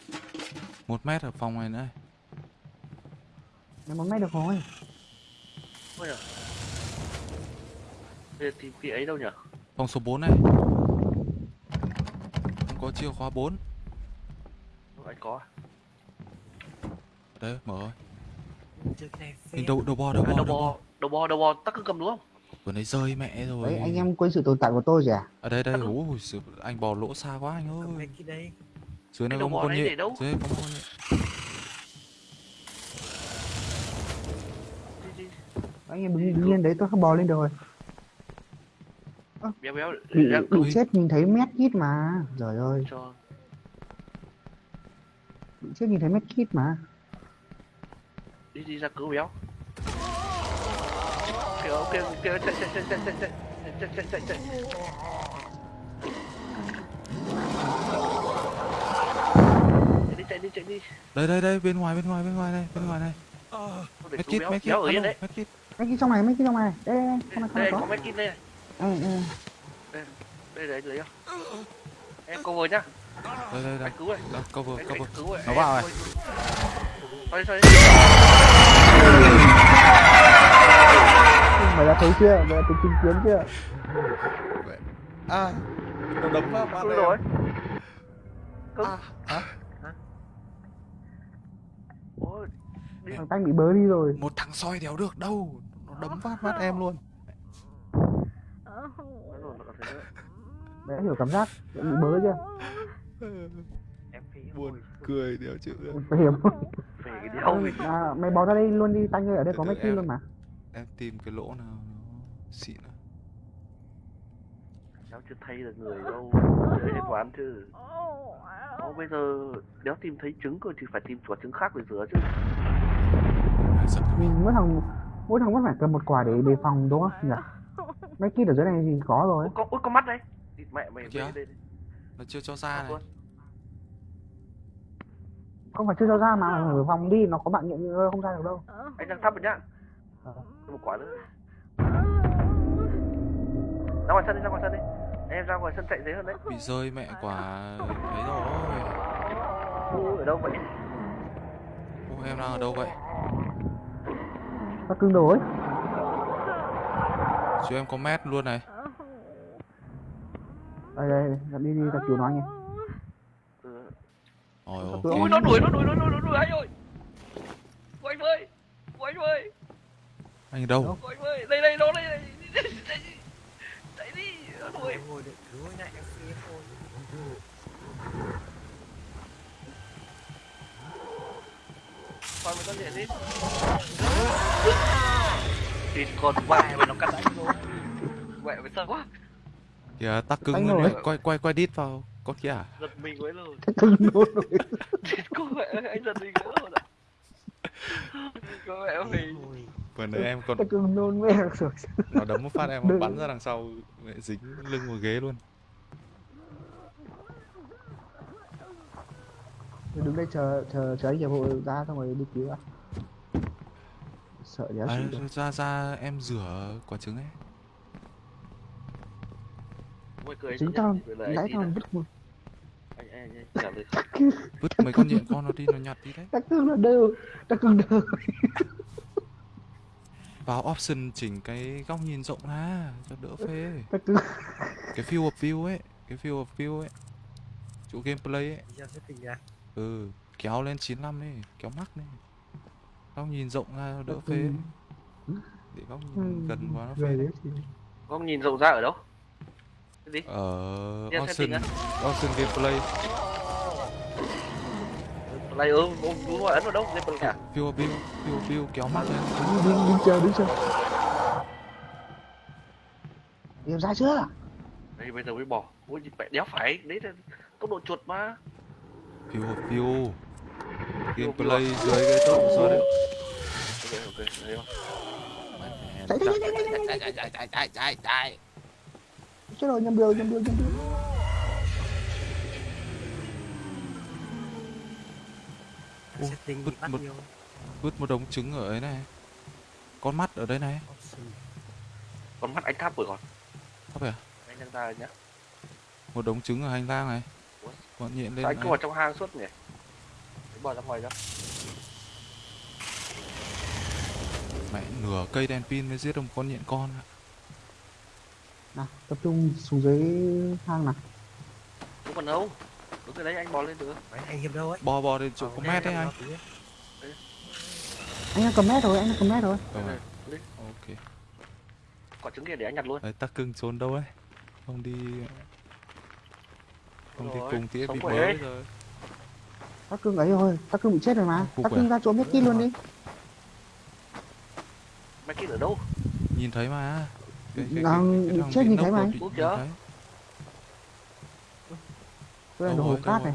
Một mét ở phòng này nữa này một mét được rồi. Ôi giời. Bây giờ tìm cái ấy đâu nhỉ? Phòng số 4 này. Không có chìa khóa 4 Đâu anh có à? Đấy, mở này Nhìn đầu, đầu bò, đầu À, bò, đầu đầu bò đầu bò đầu bò tắc ưng cầm đúng không? Vừa nãy rơi mẹ rồi. Đấy anh em quên sự tồn tại của tôi rồi à? Ở đây, đây, ui sự- anh bò lỗ xa quá anh ơi. đây Dưới này Cái có con này nhện. để đâu? Dưới này có con nhện đi đi anh em đứng yên đấy tôi không bò lên được rồi béo béo bị chết nhìn thấy mét kít mà. Trời ơi. Cho. Bị chết nhìn thấy mét kít mà. Đi đi ra cứu béo. Kìa kìa kìa chạy chạy chạy chạy chạy chạy chạy chạy chạy. Chạy chạy đi chạy đi. Đây, đây, đây, bên ngoài, bên ngoài, bên ngoài này, bên ngoài này. Medkit, medkit, béo. ở yên alo, đấy medkit mấy cái trong này mấy cái trong này. Đây đây đây này đây có. này mấy kim đây này. Có ừ, ừ. đây đấy lấy không? Em cover nhá. Đây, đây, đây. Cứu này. Đó, cover, anh, cover anh cứu này. Nó vào này. Sorry, sorry. mày đã thấy chưa? Mày đã thấy chứng kiến chưa? À, nó đấm vào em. rồi. Cứu. À, hả? ôi đi. Thằng tanh bị bớ đi rồi. Một thằng soi đéo được đâu đấm phát mắt em luôn. [laughs] Thấy đã hiểu cảm giác bị bớ chưa? Em phi Buồn cười đéo chịu được. Mày hiểu không về cái đéo à, mày bò ra đây luôn đi tanh ơi ở đây có mấy em. luôn mà. Em tìm cái lỗ nào nó xịn nào. cháu chưa thay được người đâu [laughs] chơi hết quán chứ. Ô, bây giờ đéo tìm thấy trứng rồi thì phải tìm quả trứng khác để rửa chứ. Ừ, mỗi thằng mỗi thằng vẫn phải cầm một quả để đề phòng đúng không? Nhỉ? Mấy kít ở dưới này thì có rồi. Ôi có, ôi, có mắt đấy Địt mẹ mày về đây Nó chưa cho ra này. không phải chưa cho ra mà ở phòng đi nó có bạn nhận không ra được đâu. Anh đang thắp rồi nhá. Ờ. một quả nữa. Ra ngoài sân đi ra ngoài sân đi. Em ra ngoài sân chạy dễ hơn đấy. Bị rơi mẹ quả Thấy rồi. Ở đâu vậy? Ô, em đang ở đâu vậy nó cưng đồ ấy Chứ em có mét luôn này. Đây đây đây, đi đi tập cứu nó anh em ừ. Ôi Ui, ok ui nó đuổi nó đuổi nó đuổi nó đuổi anh ơi. Của anh ơi của anh ơi Anh ở đâu? Của anh ơi đây đây nó đây đây chạy đi nó đuổi. Ngồi để cứu này em phi thôi Thôi mày con điện đi Thịt con mẹ mày nó cắt anh rồi Mẹ mày sợ quá. Kìa tắc cứng Anh luôn đấy. Quay quay quay đít vào Con kia à. Giật mình quá rồi. Cưng đồ rồi Thịt con mẹ anh giật mình quá rồi ạ. Con mẹ mày Ôi, Vừa nãy em còn cái cưng nôn mẹ rồi Nó đấm một phát em Đừng. bắn ra đằng sau mẹ Dính lưng vào ghế luôn. Đứng đây chờ chờ chờ anh hiệp hội ra xong rồi đi cứu à sợ đéo à, ra ra em rửa quả trứng ấy. Chính tao nhá. Nãy tao vứt một Anh anh anh trả lời [laughs] vứt mấy con nhện con nó đi nó nhặt đi đấy. Đặc cưng là đều đặc cưng đều. [laughs] Vào option chỉnh cái góc nhìn rộng ra cho đỡ phê. Cái field of view ấy cái field of view ấy. Chỗ gameplay ấy. Ừ kéo lên 95 ấy kéo mắc này góc nhìn rộng ra đỡ Đặc phê cưng. để góc nhìn gần quá nó phê Góc nhìn rộng ra ở đâu? Cái gì? ở á? option gameplay Play ừ, đúng rồi, ấn vào đâu? Game play à? field of view field of view kéo mắt lên đứng đứng đứng chờ đứng chờ em ra chưa Đây bây giờ mới bỏ. Ôi mẹ đéo phải, đấy là tốc độ chuột mà. of view gameplay dưới cái tốc số đấy Ok ok, thấy không? chạy chạy chạy chạy chạy chạy chạy chạy chạy chạy. Chết rồi nhầm đường nhầm đường nhầm đường. Setting vứt bị bắt một- vô vứt một đống trứng ở ấy này. Con mắt ở đây này. Con mắt anh tháp rồi còn. thắp à? Anh đang ra rồi nhá. một đống trứng ở hành lang này. Bọn nhện lên anh cứ vào trong hang suốt nhỉ? Bỏ ra ngoài ra. mẹ nửa cây đèn pin mới giết được một con nhện con ạ. nào tập trung xuống dưới hang nào Không còn đâu. Đúng rồi đấy anh bò lên được. Mấy anh hiệp đâu ấy bò bò đến chỗ Ờ, có mét đấy anh anh đang cầm mét rồi anh đang cầm mét rồi Ờ, đây. ok Quả trứng kia để anh nhặt luôn. đấy tắc cưng trốn đâu ấy không đi không đi cùng sống bị đấy. rồi Tắc cưng ấy thôi, tắc cưng bị chết rồi mà. Tắc à? cưng ra chỗ mét kia luôn đi. Mét kia ở đâu? Nhìn thấy mà. Cái, cái, cái, cái, cái Chết nhìn thấy mà. Úp chưa? Tôi là đồ hồi cát này.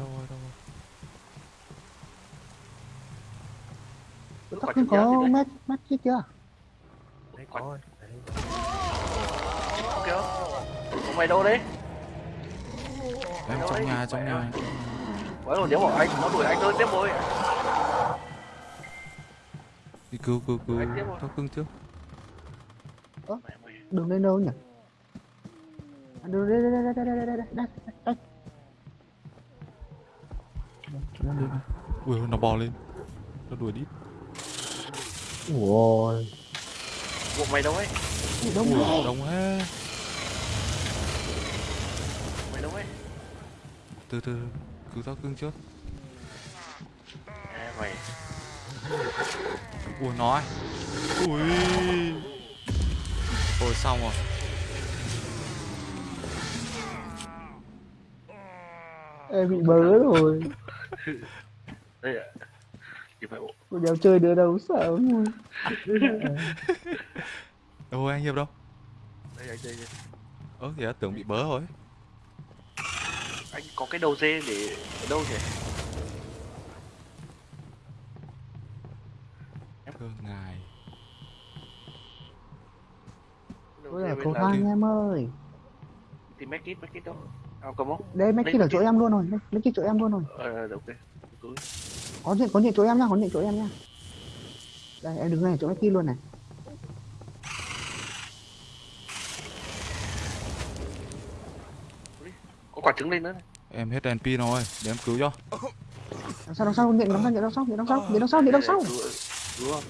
Tắc cưng có mét, mét kia chưa? Đấy có Ok Mày đâu đấy? Em trong nhà, trong nhà. Quá rồi, đéo bỏ anh, nó đuổi anh thôi, tiếp rồi. đi cứu cứu cứu tắc cưng trước mày. đường lên đâu nhỉ À, đường đây đây đây đây đây đây đây đây đây ui nó bò lên nó đuổi đi ôi Bộ mày đâu ấy? đông ui quá. đông hết Mày đâu ấy? từ từ cứu tắc cưng trước À, mày. ui nó ấy. ui ôi xong rồi em bị bớ rồi [laughs] Đây ạ. Cô đéo chơi đứa đâu sợ luôn đâu anh hiệp đâu Đây anh đây. ơ thì tưởng bị bớ rồi Anh có cái đầu dê để ở đâu nhỉ? cơ ngài. Tôi bên cầu thang em ơi. Thì make it, make it đâu? À, cầm không? Đây mấy kia ở chỗ em luôn rồi. Mấy kia chỗ em luôn rồi. Ờ, ok. Có chuyện có chuyện chỗ em nhá Có chuyện chỗ em nhá. Đây em đứng này chỗ mấy kia luôn này quả trứng lên nữa này. em hết đèn pin rồi để em cứu cho đằng sau đằng sau điện đằng sau điện đằng sau điện đằng sau điện đằng sau điện đằng sau không?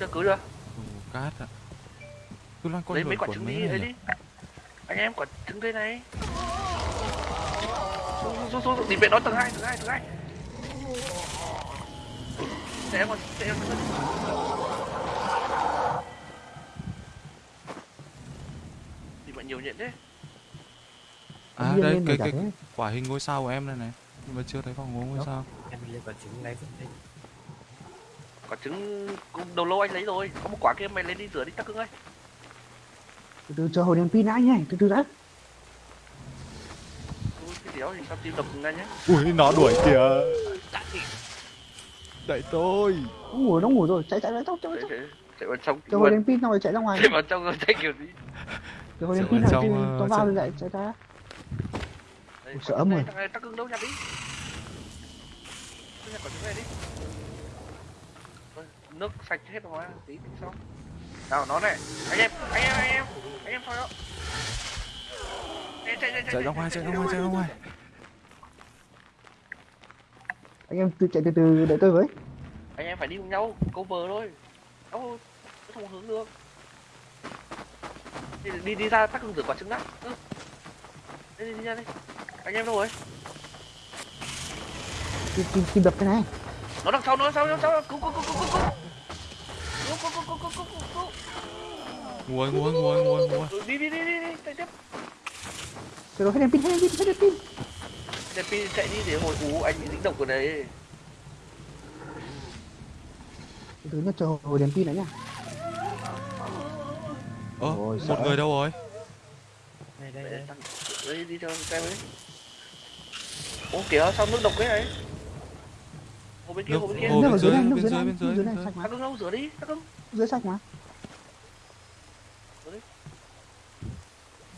Chưa cứu được. Cát ạ cứ loanh quanh Lấy mấy quả trứng đi, lấy đi. Anh em quả trứng đây này. Xuống, xuống, xuống, xuống, đi về nó tầng hai, tầng hai, tầng hai. Để em còn, để em còn. Nhiều nhện thế. à Nhiên đây cái cái thế. quả hình ngôi sao của em này này nhưng mà chưa thấy vòng ngôi Đó. sao Em đi lên quả trứng lấy vứt đi. Quả trứng cũng đầu lâu anh lấy rồi. Có một quả kia mày lên đi rửa đi tắc cưng ơi. từ từ chờ hồi đèn pin đã nhé từ từ đã Ui, cái đéo thì sao tim đập ngay nhá. ui nó đuổi kìa đẩy tôi nó ngủ nó ngủ rồi chạy chạy chạy chạy chạy Chạy, chạy chạy, chạy vào trong. chờ hồi đèn pin xong rồi chạy ra ngoài Chạy vào trong rồi chạy kiểu gì. Chạy rồi trong, thì ờ, nó vào chạy- rồi chạy chạy ra quả sợ thằng này tắc cưng đâu nhặt đi. Nhặt này nước sạch hết rồi tí tí sau. Nào nó này. Anh em anh em anh em anh em thôi đó. Ê, chạy chạy chạy ra ngoài chạy ra ngoài chạy ra ngoài. Anh em tự chạy từ từ đợi tôi với. Anh em phải đi cùng nhau cover thôi. Đâu không hướng được đi đi, đi ra tắc hưng rửa quả trứng đã. Ừ. đi, đi đi ra đi anh em đâu rồi? Kim kim kim đập cái này. Nó đằng sau nó đằng sau nó đằng sau. Cứu cứu cứu cứu cứu cứu. Cứu cứu cứu cứu cứu cứu cứu ngồi ngồi ngồi ngồi ngồi Ừ, đi đi đi đi đi. Chạy tiếp. Rồi hết đèn pin hết đèn pin hết đèn pin. Để pin chạy đi để hồi ú anh bị dính độc ở đấy. Từ từ nhá chờ hồi đèn pin nữa nhá Ơ, ờ, một sợ. người đâu rồi? Đây, đây, đây. Đây, đi theo cái đấy Ủa kìa, sao nước độc thế này? Hồ bên kia, nước, hồ bên kia. Hồ bên, bên, dưới, bên, dưới, bên, dưới, bên dưới, bên dưới Tắt đứng rửa đi, tắt đứng Dưới sạch mà. Rửa đi.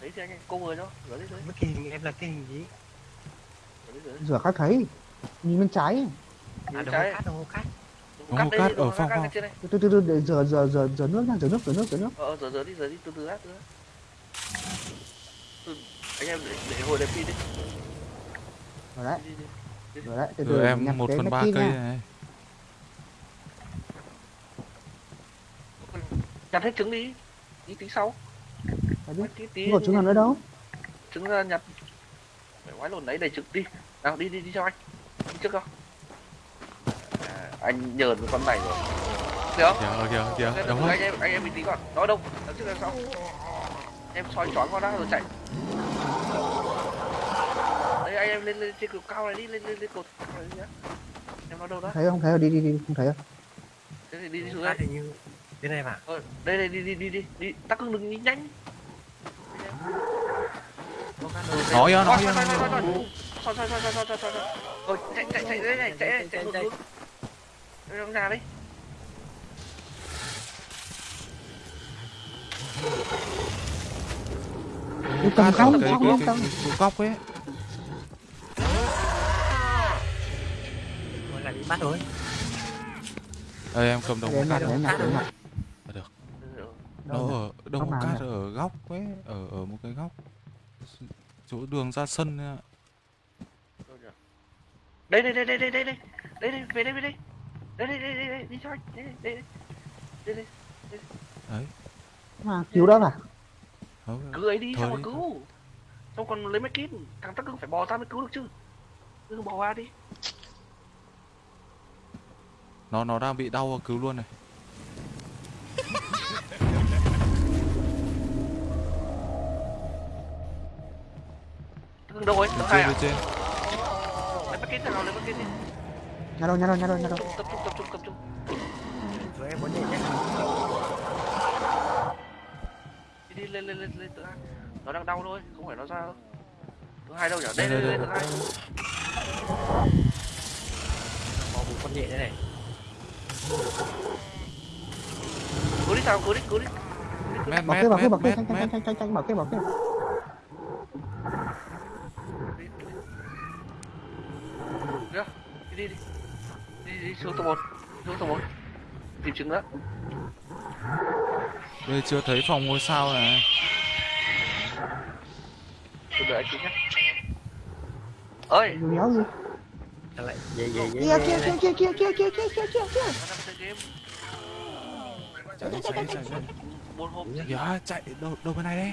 Đấy cô người đó. rửa đi rửa Mất cái em là cái gì? Rửa các thấy. Nhìn bên trái. Nhìn bên trái. khác, khác. Đồng hồ cát ở phòng phòng. từ từ từ từ để rửa rửa rửa rửa nước nha rửa nước rửa nước rửa nước. Ờ rửa rửa đi rửa đi từ từ từ từ từ anh em để, hồi đẹp pin đi. Rồi đấy. Rồi đấy từ từ em một cái phần ba medkit cây nha. này. Nhặt hết trứng đi đi tí sau. Tí tí không có trứng nào nữa đâu? trứng ra nhặt. Phải quái lồn đấy đầy trứng đi. Nào đi đi đi cho anh. Đi trước không anh nhờn với con này rồi được không kìa kìa kìa đúng anh em anh em bình tĩnh còn đó đâu đằng trước đằng sau em soi choáng con đã rồi chạy đấy anh em lên lên trên cầu cao này đi lên lên lên cột em nó đâu đó thấy không thấy rồi đi đi đi không thấy rồi thế thì đi đi xuống đây như thế này mà ờ, đây đây đi đi đi đi đi tắc cưng đừng đi nhanh nói nhá nói nhá thôi thôi thôi thôi thôi thôi thôi thôi thôi thôi thôi thôi thôi thôi thôi thôi thôi Đưa ra đi. Cầm không, không, không, góc ấy. Rồi là bị bắt rồi. Ê em cầm đồng cát mặt, đồng ờ, Được. Ừ, Nó ở, đồng cát ở góc ấy Ở, ở một cái góc. Chỗ đường ra sân ạ. Đây, đây, đây, đây, đây, đây. Đây, đây, về đây, về đây đây đây đây đây đây đi cho anh đây đây. Đây đây đây. Đấy. Mà cứu đó à Thôi, cứ ấy đi Thôi xong rồi đi. cứu? Xong còn lấy máy kín thằng tắc cưng phải bò ra mới cứu được chứ. Cứ bò ra đi. Nó nó đang bị đau cứu luôn này. Đâu ấy? Đâu hai trên à? trên. Lấy máy kín thằng nào lấy máy kín đi nhà đâu nhà đâu nhà đâu nhà đâu? Tập trung tập trung tập trung. Rồi em muốn nhìn nhé. Đi đi lên lên lên lên tự hai nó đang đau thôi không phải nó ra đâu. Tự hai đâu nhỉ Đây, đây đây tự hai có một con nhện đây này. Cứu đi thằng cứu đi cứu đi. Kê mét tranh tranh mét tranh tranh tranh bảo kê bảo kê đi đi đi. Đi đi đi xuống tầng một xuống tầng một. Tìm trứng nữa đây chưa thấy phòng ngôi sao này. Tôi đợi anh tí nhé. Ơi! Đéo gì. Lại về về về kia kia đây. kia kia kia kia kia kia kia kia nó đang chơi game. Chạy chạy chạy chạy một hộp. Dạ chạy đâu đâu bên này đây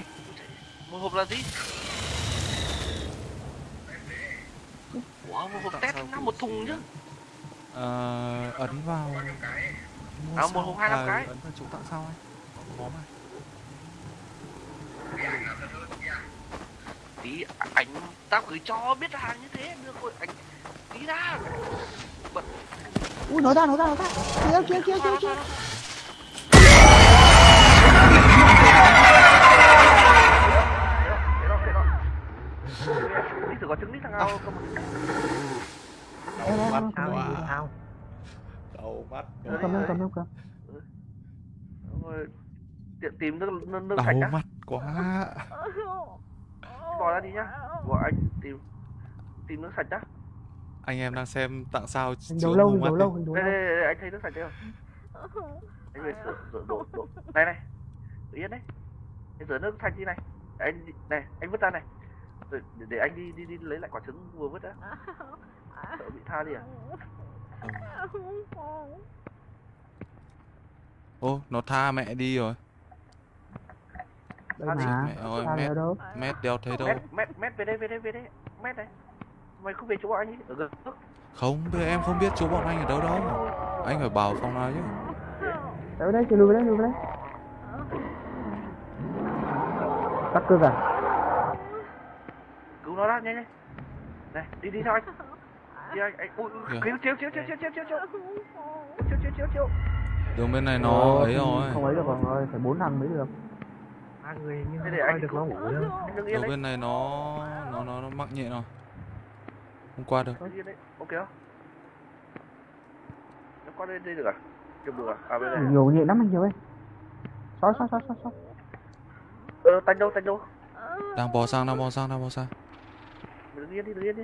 một hộp là gì? Wow một hộp test năm một thùng chứ Ờ, ấn vào mua À, một hai năm À, cái. ấn vào chỗ tặng sao ấy? Có mà tí ảnh tao gửi cho biết hàng như thế đưa cô anh tí ra. Ui nói ra nói ra nói ra. Kia kia kia kia kia. Đi thử có trứng đi thằng nào cầm Wow. gì sao? Đầu mắt em cầm em cầm em cầm tìm nước nước nước đầu mắt quá. [laughs] Bỏ ra đi nhá. Bỏ anh tìm tìm nước sạch nhá. Anh em đang xem tặng sao chữa đầu lâu, mắt đầu đi. lâu, đầu đây, lâu. đây, đây, đây anh thấy nước sạch chưa? Anh về rửa rửa đổ đổ này này. Tự yên đấy. Anh rửa nước sạch đi này. Anh này anh vứt ra này. Để, để, để anh đi đi đi lấy lại quả trứng vừa vứt đã sợ bị tha đi à? Ừ. ô nó tha mẹ đi rồi. Đây mà. mẹ ơi mét đâu? mét đeo thấy đâu? Mét mét về đây về đây về đây. Mét này mày không về chỗ anh ấy ở gần nước không bây em không biết chỗ bọn anh ở đâu đâu. Anh phải bảo phòng nào chứ? Ở đây, chị lùi về đây, lùi về đây. Tắc cơ à? cứu nó ra nhanh nhanh này đi đi theo anh đi anh anh ui Kìa. ui, chiếu chiếu chiếu chiếu chiếu chiếu chiếu chiếu chiếu chiếu chiếu đường bên này nó Ờ, ấy rồi. Không ấy được còn ơi, phải bốn thằng mới được. ba người nhưng Thế để anh được nó ngủ đâu. đường bên này nó nó nó, nó mắc nhẹ rồi. Không qua được. Ok không? Nó qua đây đây được à? Được được à? À bên này Nhiều nhẹ lắm anh nhiều ơi. Sói, sói, sói, sói, sói. ờ tanh đâu tanh đâu? Đang bò sang đang bò sang đang bò sang. Đừng yên đi đừng yên đi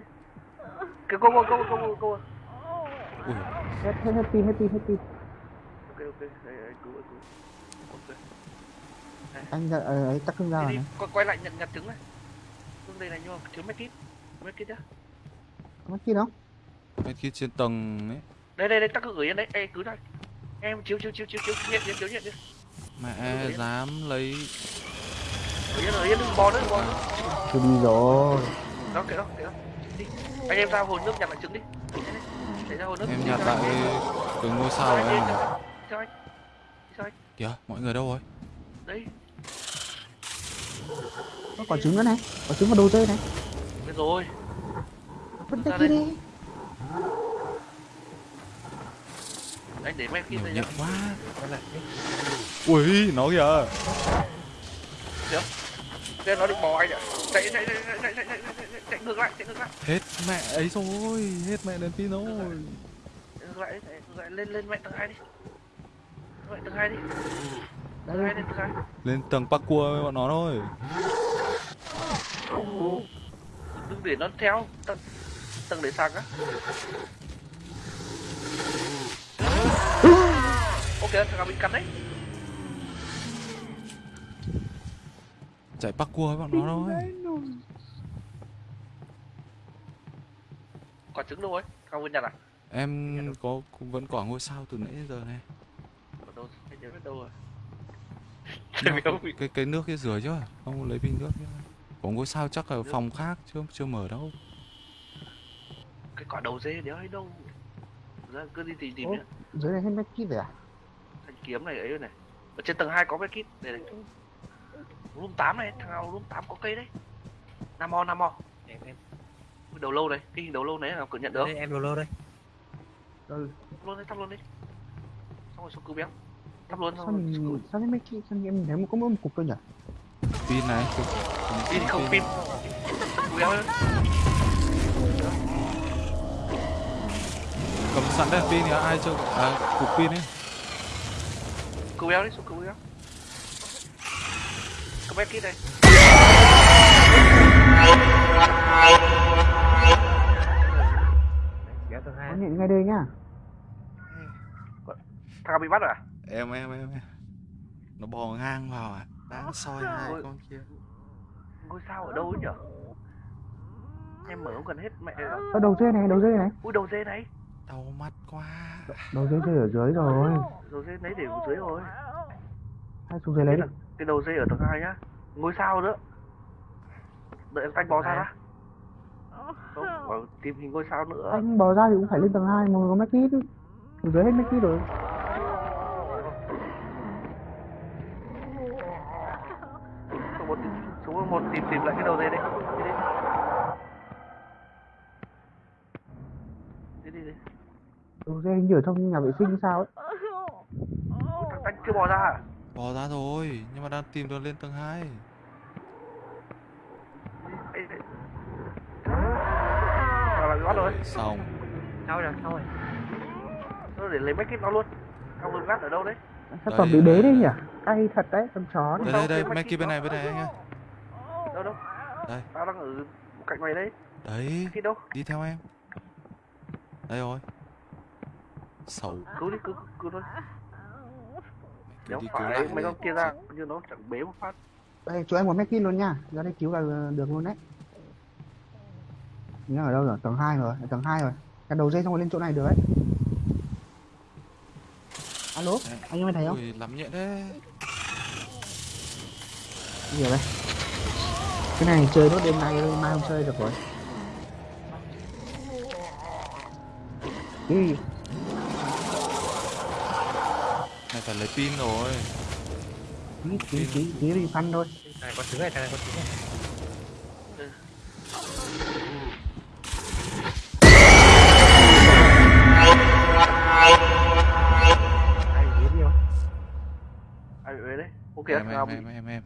cái cô cô cô cô cô ui Hết, hết, hết pin, hết pin, hết pin. ok ok. Đây, anh cứu anh cứu. Ok. Anh ra, ờ, ấy, tắc cưng ra rồi quay, quay lại nhận nhặt trứng này. Trứng đây này nhưng mà trứng mấy kít mấy kít nhá. Có chi đâu? bên kia trên tầng ấy. Đây đây đây tắc cứ gửi yên đấy ê cứ đây em chiếu chiếu chiếu chiếu chiếu. Nhận chiếu chiếu nhận đi mẹ dám lấy. Gửi yên gửi yên đừng bò nữa đừng bò nữa. Tôi đi rồi. đó kệ đó kệ đó. Đi anh em ra hồ nước nhặt lại trứng đi. Để ra hồ nước. Em nhặt lại cái ngôi sao của em anh. Kìa mọi người đâu rồi? Đấy Có quả trứng nữa này. Quả trứng vào đầu dây này. biết rồi. Vứt Ra kia đây. đi. anh để mấy nhiều đây nhá. quá. Ui nó kìa Xem nó định bò anh ạ. Chạy chạy chạy chạy chạy chạy chạy chạy ngược lại, chạy ngược lại. Hết mẹ ấy rồi, hết mẹ đến pin rồi. Ngược lại, ngược lại lên lên mẹ tầng 2 đi. Mẹ tầng 2 đi. Lên tầng 2. Lên tầng parkour với bọn nó thôi. Đừng để nó theo tầng tầng để sang á. Ok, thằng nào bị cắn đấy. Chạy parkour với bọn nó thôi quả trứng đâu ấy? Thằng bên nhặt à? Em có cũng vẫn quả ngôi sao từ nãy đến giờ này. Ở đâu nhớ đâu rồi? Nó không cái cái nước cái rửa chứ không lấy bình nước chứ. Có ngôi sao chắc ở phòng khác chưa chưa mở đâu. Cái quả đầu dê đéo ấy đâu? Ra cứ đi tìm tìm Ô. nhá. Dưới này hết mấy kít rồi à? thanh kiếm này ấy này. Ở trên tầng 2 có cái kit? Để này room 8 này thằng nào room 8 có cây đấy. Nam mo nam mo em em đầu lâu này cái hình đầu lâu này là cậu nhận được đây em đồ lô đây. Ừ. Luôn đi thắp luôn đi. Xong rồi xuống cứu béo. Thắp luôn Sao xong rồi mình, sao mấy kít, sao em thấy một có một cục thôi nhỉ? pin này. Pin không pin. Cứu béo cầm sẵn đèn pin thì ai chơi à cục pin ấy. Cứu béo đi xuống cứu béo béo kit hai Có nhận ngay đây nhá. thằng nào bị bắt rồi à em em em em. nó bò ngang vào à đang soi hai Ôi. con kia ngôi sao ở đâu ấy nhở em mở không cần hết mẹ Ở đầu dây này, đầu dây này. ui đầu dê này đau mắt quá Đầu dây dây ở dưới rồi. đầu dê lấy để ở dưới rồi Hai xuống dưới lấy đi. Cái đầu dê ở tầng 2 nhá. Ngôi sao nữa. Đợi em tanh bò ra đã. Không bảo tìm hình ngôi sao nữa. Anh bò ra thì cũng phải lên tầng 2 mà có mấy kít. Dưới hết mấy kít rồi. số một số một tìm tìm lại cái đầu dê đây đi đi đi Đầu dây hình như ở trong nhà vệ sinh sao ấy. thằng tanh chưa bò ra à bò ra rồi nhưng mà đang tìm đường lên tầng 2 Ê, ê. Thằng nào bị bắt rồi xong. Sau rồi sau rồi Thôi để lấy mấy cái nó luôn. Thằng vừa gắt ở đâu đấy? Sao còn bị đế đấy nhỉ? Cay thật đấy, con chó đây đây đây mấy kia bên này bên này anh ơi. đâu đâu đây. Tao đang ở cạnh mày đấy. Đấy, đâu? Đi theo em. Đây rồi. Xấu. cứu đi cứu cứu thôi Đéo đi phải lại mấy đi. con kia ra như nó chẳng bế một phát. Đây cho em một medkit luôn nha. Ra đây cứu là được luôn đấy. Nhớ ở đâu rồi tầng 2 rồi ở tầng 2 rồi. Cái đầu dây xong rồi lên chỗ này được đấy. Alo Đấy. anh em thấy không? Ui, lắm nhện đấy. gì đây. Cái này chơi nốt đêm nay thôi mai không chơi được rồi. Ý, Này phải lấy pin rồi. tí tí tí tí đi phân thôi này có trứng này thằng này có trứng này ok Em ngao em bị em em em.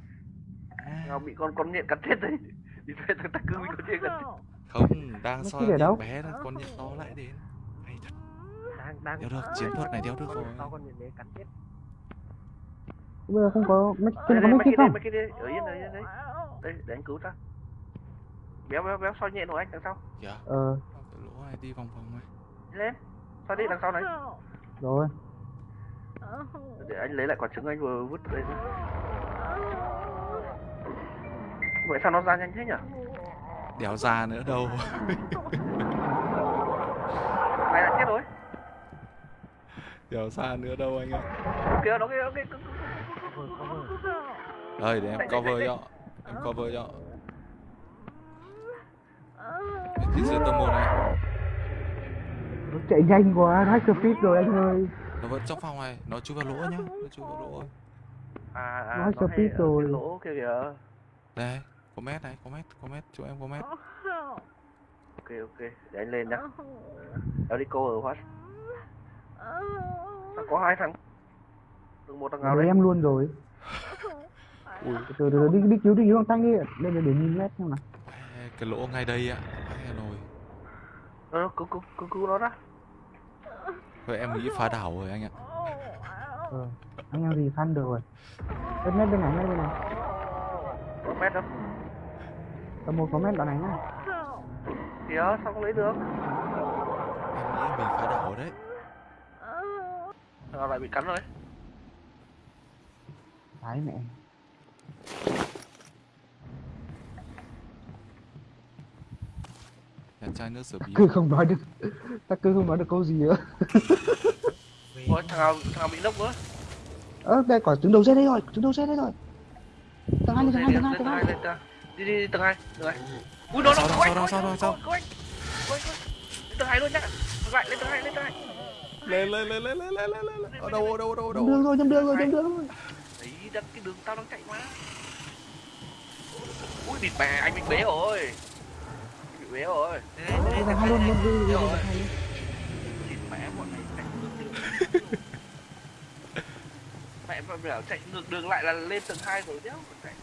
À, ngao bị con con nhện cắn chết đấy đi thuê thằng ta cứ bị con nhện cắn chết Không, đang soi để đâu? nhện bé là con nhện to lại đến. Hay thật. đang đang Đéo được, chiến thuật này đéo được rồi. con nhìn đấy cắn chết bây giờ không có mấy trên có mấy đây không mấy đây ở yên ở yên đấy. Đây để anh cứu ta béo béo béo soi nhện của anh đằng sau. Kìa, ờ. Cái lỗ này đi vòng vòng này. lên. Soi đi đằng sau này. Rồi. Để anh lấy lại quả trứng anh vừa vứt đây vậy sao nó ra nhanh thế nhỉ? Đéo ra nữa đâu. này là chết rồi. Đéo ra nữa đâu anh ạ. kìa nó kia nó kia Đây, để em cover cho. Em cover cho. Cái giữa tầng một này. nó chạy nhanh quá hack speed rồi anh ơi Nó vẫn trong phòng này, nó chui vào lỗ nhá. Nó chui vào lỗ rồi. à à nó ở rồi. lỗ kia kìa Đây, có mét này, có mét, có mét, chỗ em có mét. ok ok để anh lên nhá đéo đi cô ở phát sao có hai thằng từng một thằng nào đấy. em luôn rồi. Ui, từ từ từ đi đi cứu đi cứu thằng thanh đi. Đây là để nhìn mét xem nào. Cái lỗ ngay đây ạ. Hay nồi. ờ cứu cứu cứu cứu nó ra Vậy em nghĩ phá đảo rồi anh ạ. ờ anh em gì khăn được rồi. Bên mét bên này mét bên này. Có mét đâu tầm một có mét đoạn này nhá. Kìa sao không lấy được? Em nghĩ mình phá đảo đấy. thằng nào lại bị cắn rồi đấy Đấy mẹ. Nhà chai nước sửa bí. cứ không nói được. Ta cứ không nói được câu gì nữa. [laughs] Ôi, thằng nào thằng nào bị nốc nữa? Ơ đây quả trứng đầu dây đây rồi trứng đầu dây đây rồi. Tầng hai lên tầng hai tầng hai tầng hai. Đi đi đi, tầng hai tầng hai. Ui nó nó quay quay quay quay quay tầng hai luôn nhá. Lại lên tầng hai lên tầng hai. Lên lên lên lên lên lên lên lên. Ở đâu đâu đâu ở nhầm đường đâu. rồi nhầm đường rồi nhầm đường rồi đặt cái đường tao đang chạy mà ui bịt bè anh bị bế rồi. Bị bế rồi. Lên tầng hai luôn nhầm đường rồi rồi luôn. bịt mẹ bọn này chạy ngược đường. [laughs] Mẹ mà bảo chạy ngược đường lại là lên tầng hai rồi đéo chạy.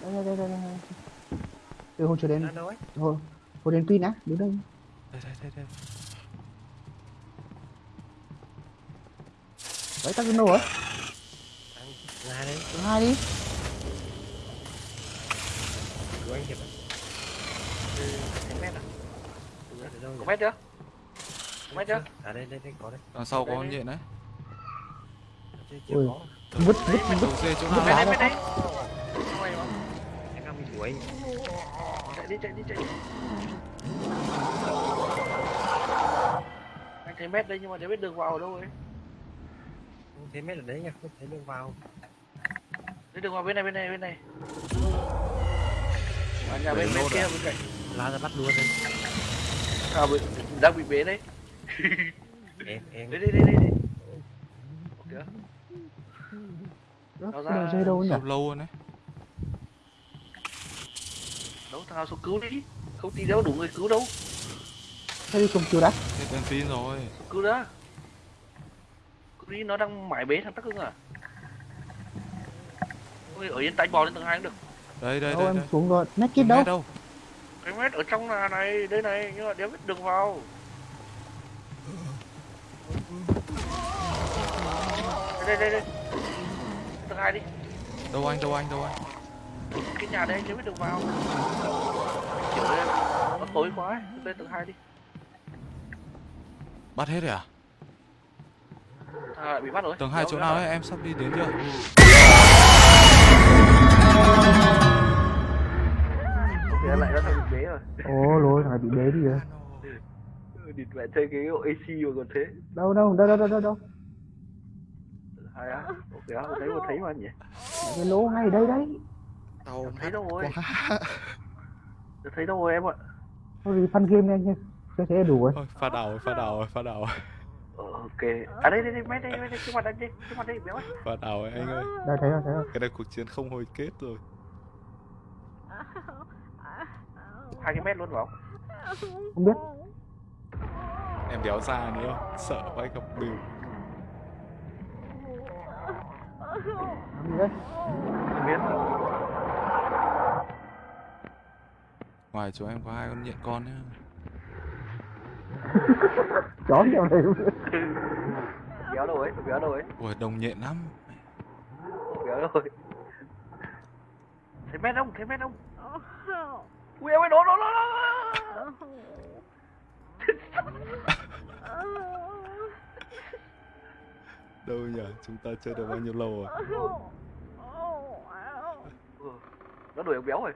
Đây đây đây đây từ hồi trở đến. Hồi hồi đến pin á đứng đây. Đây đây đây đây. đấy tắt cái nổ á đấy tầng hai đi. Của anh hiệp thấy mét à? Ở đâu có mét chưa? Có mét chưa? à đây đây đây có đấy. Đằng sau Đây, có đây. nhện đấy. Ui. vứt vứt vứt. Vứt đá đấy ra đuổi. Chạy đi chạy đi chạy đi. Anh thấy mét đây nhưng mà để biết đường vào ở đâu ấy thấy mấy ở đấy nha không thấy đường vào. Đi đường vào bên này bên này bên này. À, nhà bên bên kia bên cạnh. La ra bắt luôn đấy à, bị, đang bị bế đấy. Em em đi đi đi đi kìa Nó ra- dây đâu nhỉ? Lâu lâu rồi đấy. đâu thằng nào xuống cứu đi. Không tí đâu đủ người cứu đâu. Thế đi cùng chiều đã. Hết đèn pin rồi. cứu đã đi nó đang mải bế thằng tắc hưng à? Ôi, ở yên tay bò lên tầng hai cũng được. Đây đây đâu đây em đây. xuống rồi. Mét Không đâu? đâu. cái mét ở trong là này đây này nhưng mà đéo biết đường vào. Đây đây đây đây. Tầng hai đi. Đâu anh đâu anh đâu anh. cái nhà đây đéo biết đường vào. Kiểu đây tối quá lên tầng hai đi. Bắt hết rồi à? À, bị bắt rồi Tầng hai chỗ nào ấy? Em sắp đi đến chưa? Kìa, lại nó thành bế rồi Ồ lôi thằng này bị bế đi rồi. địt mẹ chơi cái độ AC mà còn thế Đâu đâu đâu đâu đâu đâu đâu. hay á ok á thấy mà thấy mà nhỉ Cái lỗ ngay đây đấy. tàu thấy đâu rồi thấy đâu rồi em ạ Thôi thì fun game nha anh Cái thế đủ rồi. Pha đầu rồi, pha đầu rồi, pha đầu rồi, ok à đây đây đây mấy đây mấy đây trước mặt anh đi trước mặt đây béo ấy pha đầu rồi anh ơi. Đây thấy rồi thấy rồi. Cái này cuộc chiến không hồi kết rồi. hai cái mét luôn phải không Không biết. Em đéo ra nữa, sợ quá gặp bìu. Không biết Ngoài chỗ em có hai con nhện con nhá. Chó nhiều này luôn. béo đâu ấy béo đâu ấy Ui, đồng nhện lắm. béo đâu ấy thấy mét không thấy mét không ui em ơi nó nó nó nó Đâu nhỉ? Chúng ta chơi được bao nhiêu lâu rồi? Nó đuổi ông béo rồi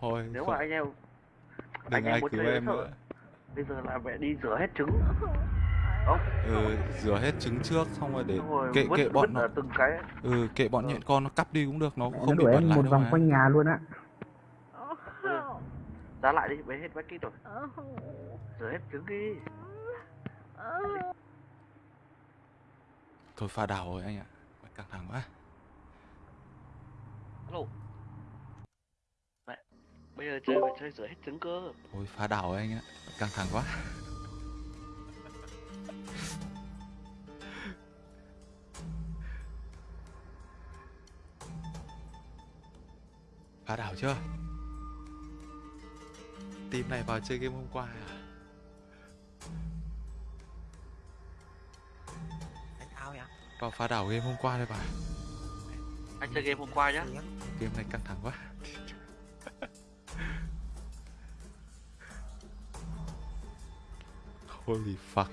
Thôi, nếu không, mà anh em đừng anh em ai muốn cứu chơi em nữa. bây giờ là mẹ đi rửa hết trứng. Không. Ừ, rửa hết trứng trước xong rồi để rồi kệ vứt, kệ bọn nó. từng cái. Ừ kệ bọn Ờ. nhện con nó cắp đi cũng được nó cũng không bị bẩn lại một đâu vòng mà. quanh nhà luôn á. ra lại đi bế hết vách kít rồi. Rửa hết trứng đi. Thôi pha đảo rồi anh ạ. Căng thẳng quá alo. Mẹ bây giờ chơi phải chơi rửa hết trứng cơ. Thôi pha đảo anh ạ. Căng thẳng quá. Phá đảo chưa? Team này vào chơi game hôm qua à? Vào phá đảo game hôm qua đây bà anh chơi game hôm qua nhá. Game này căng thẳng quá. [laughs] Holy fuck.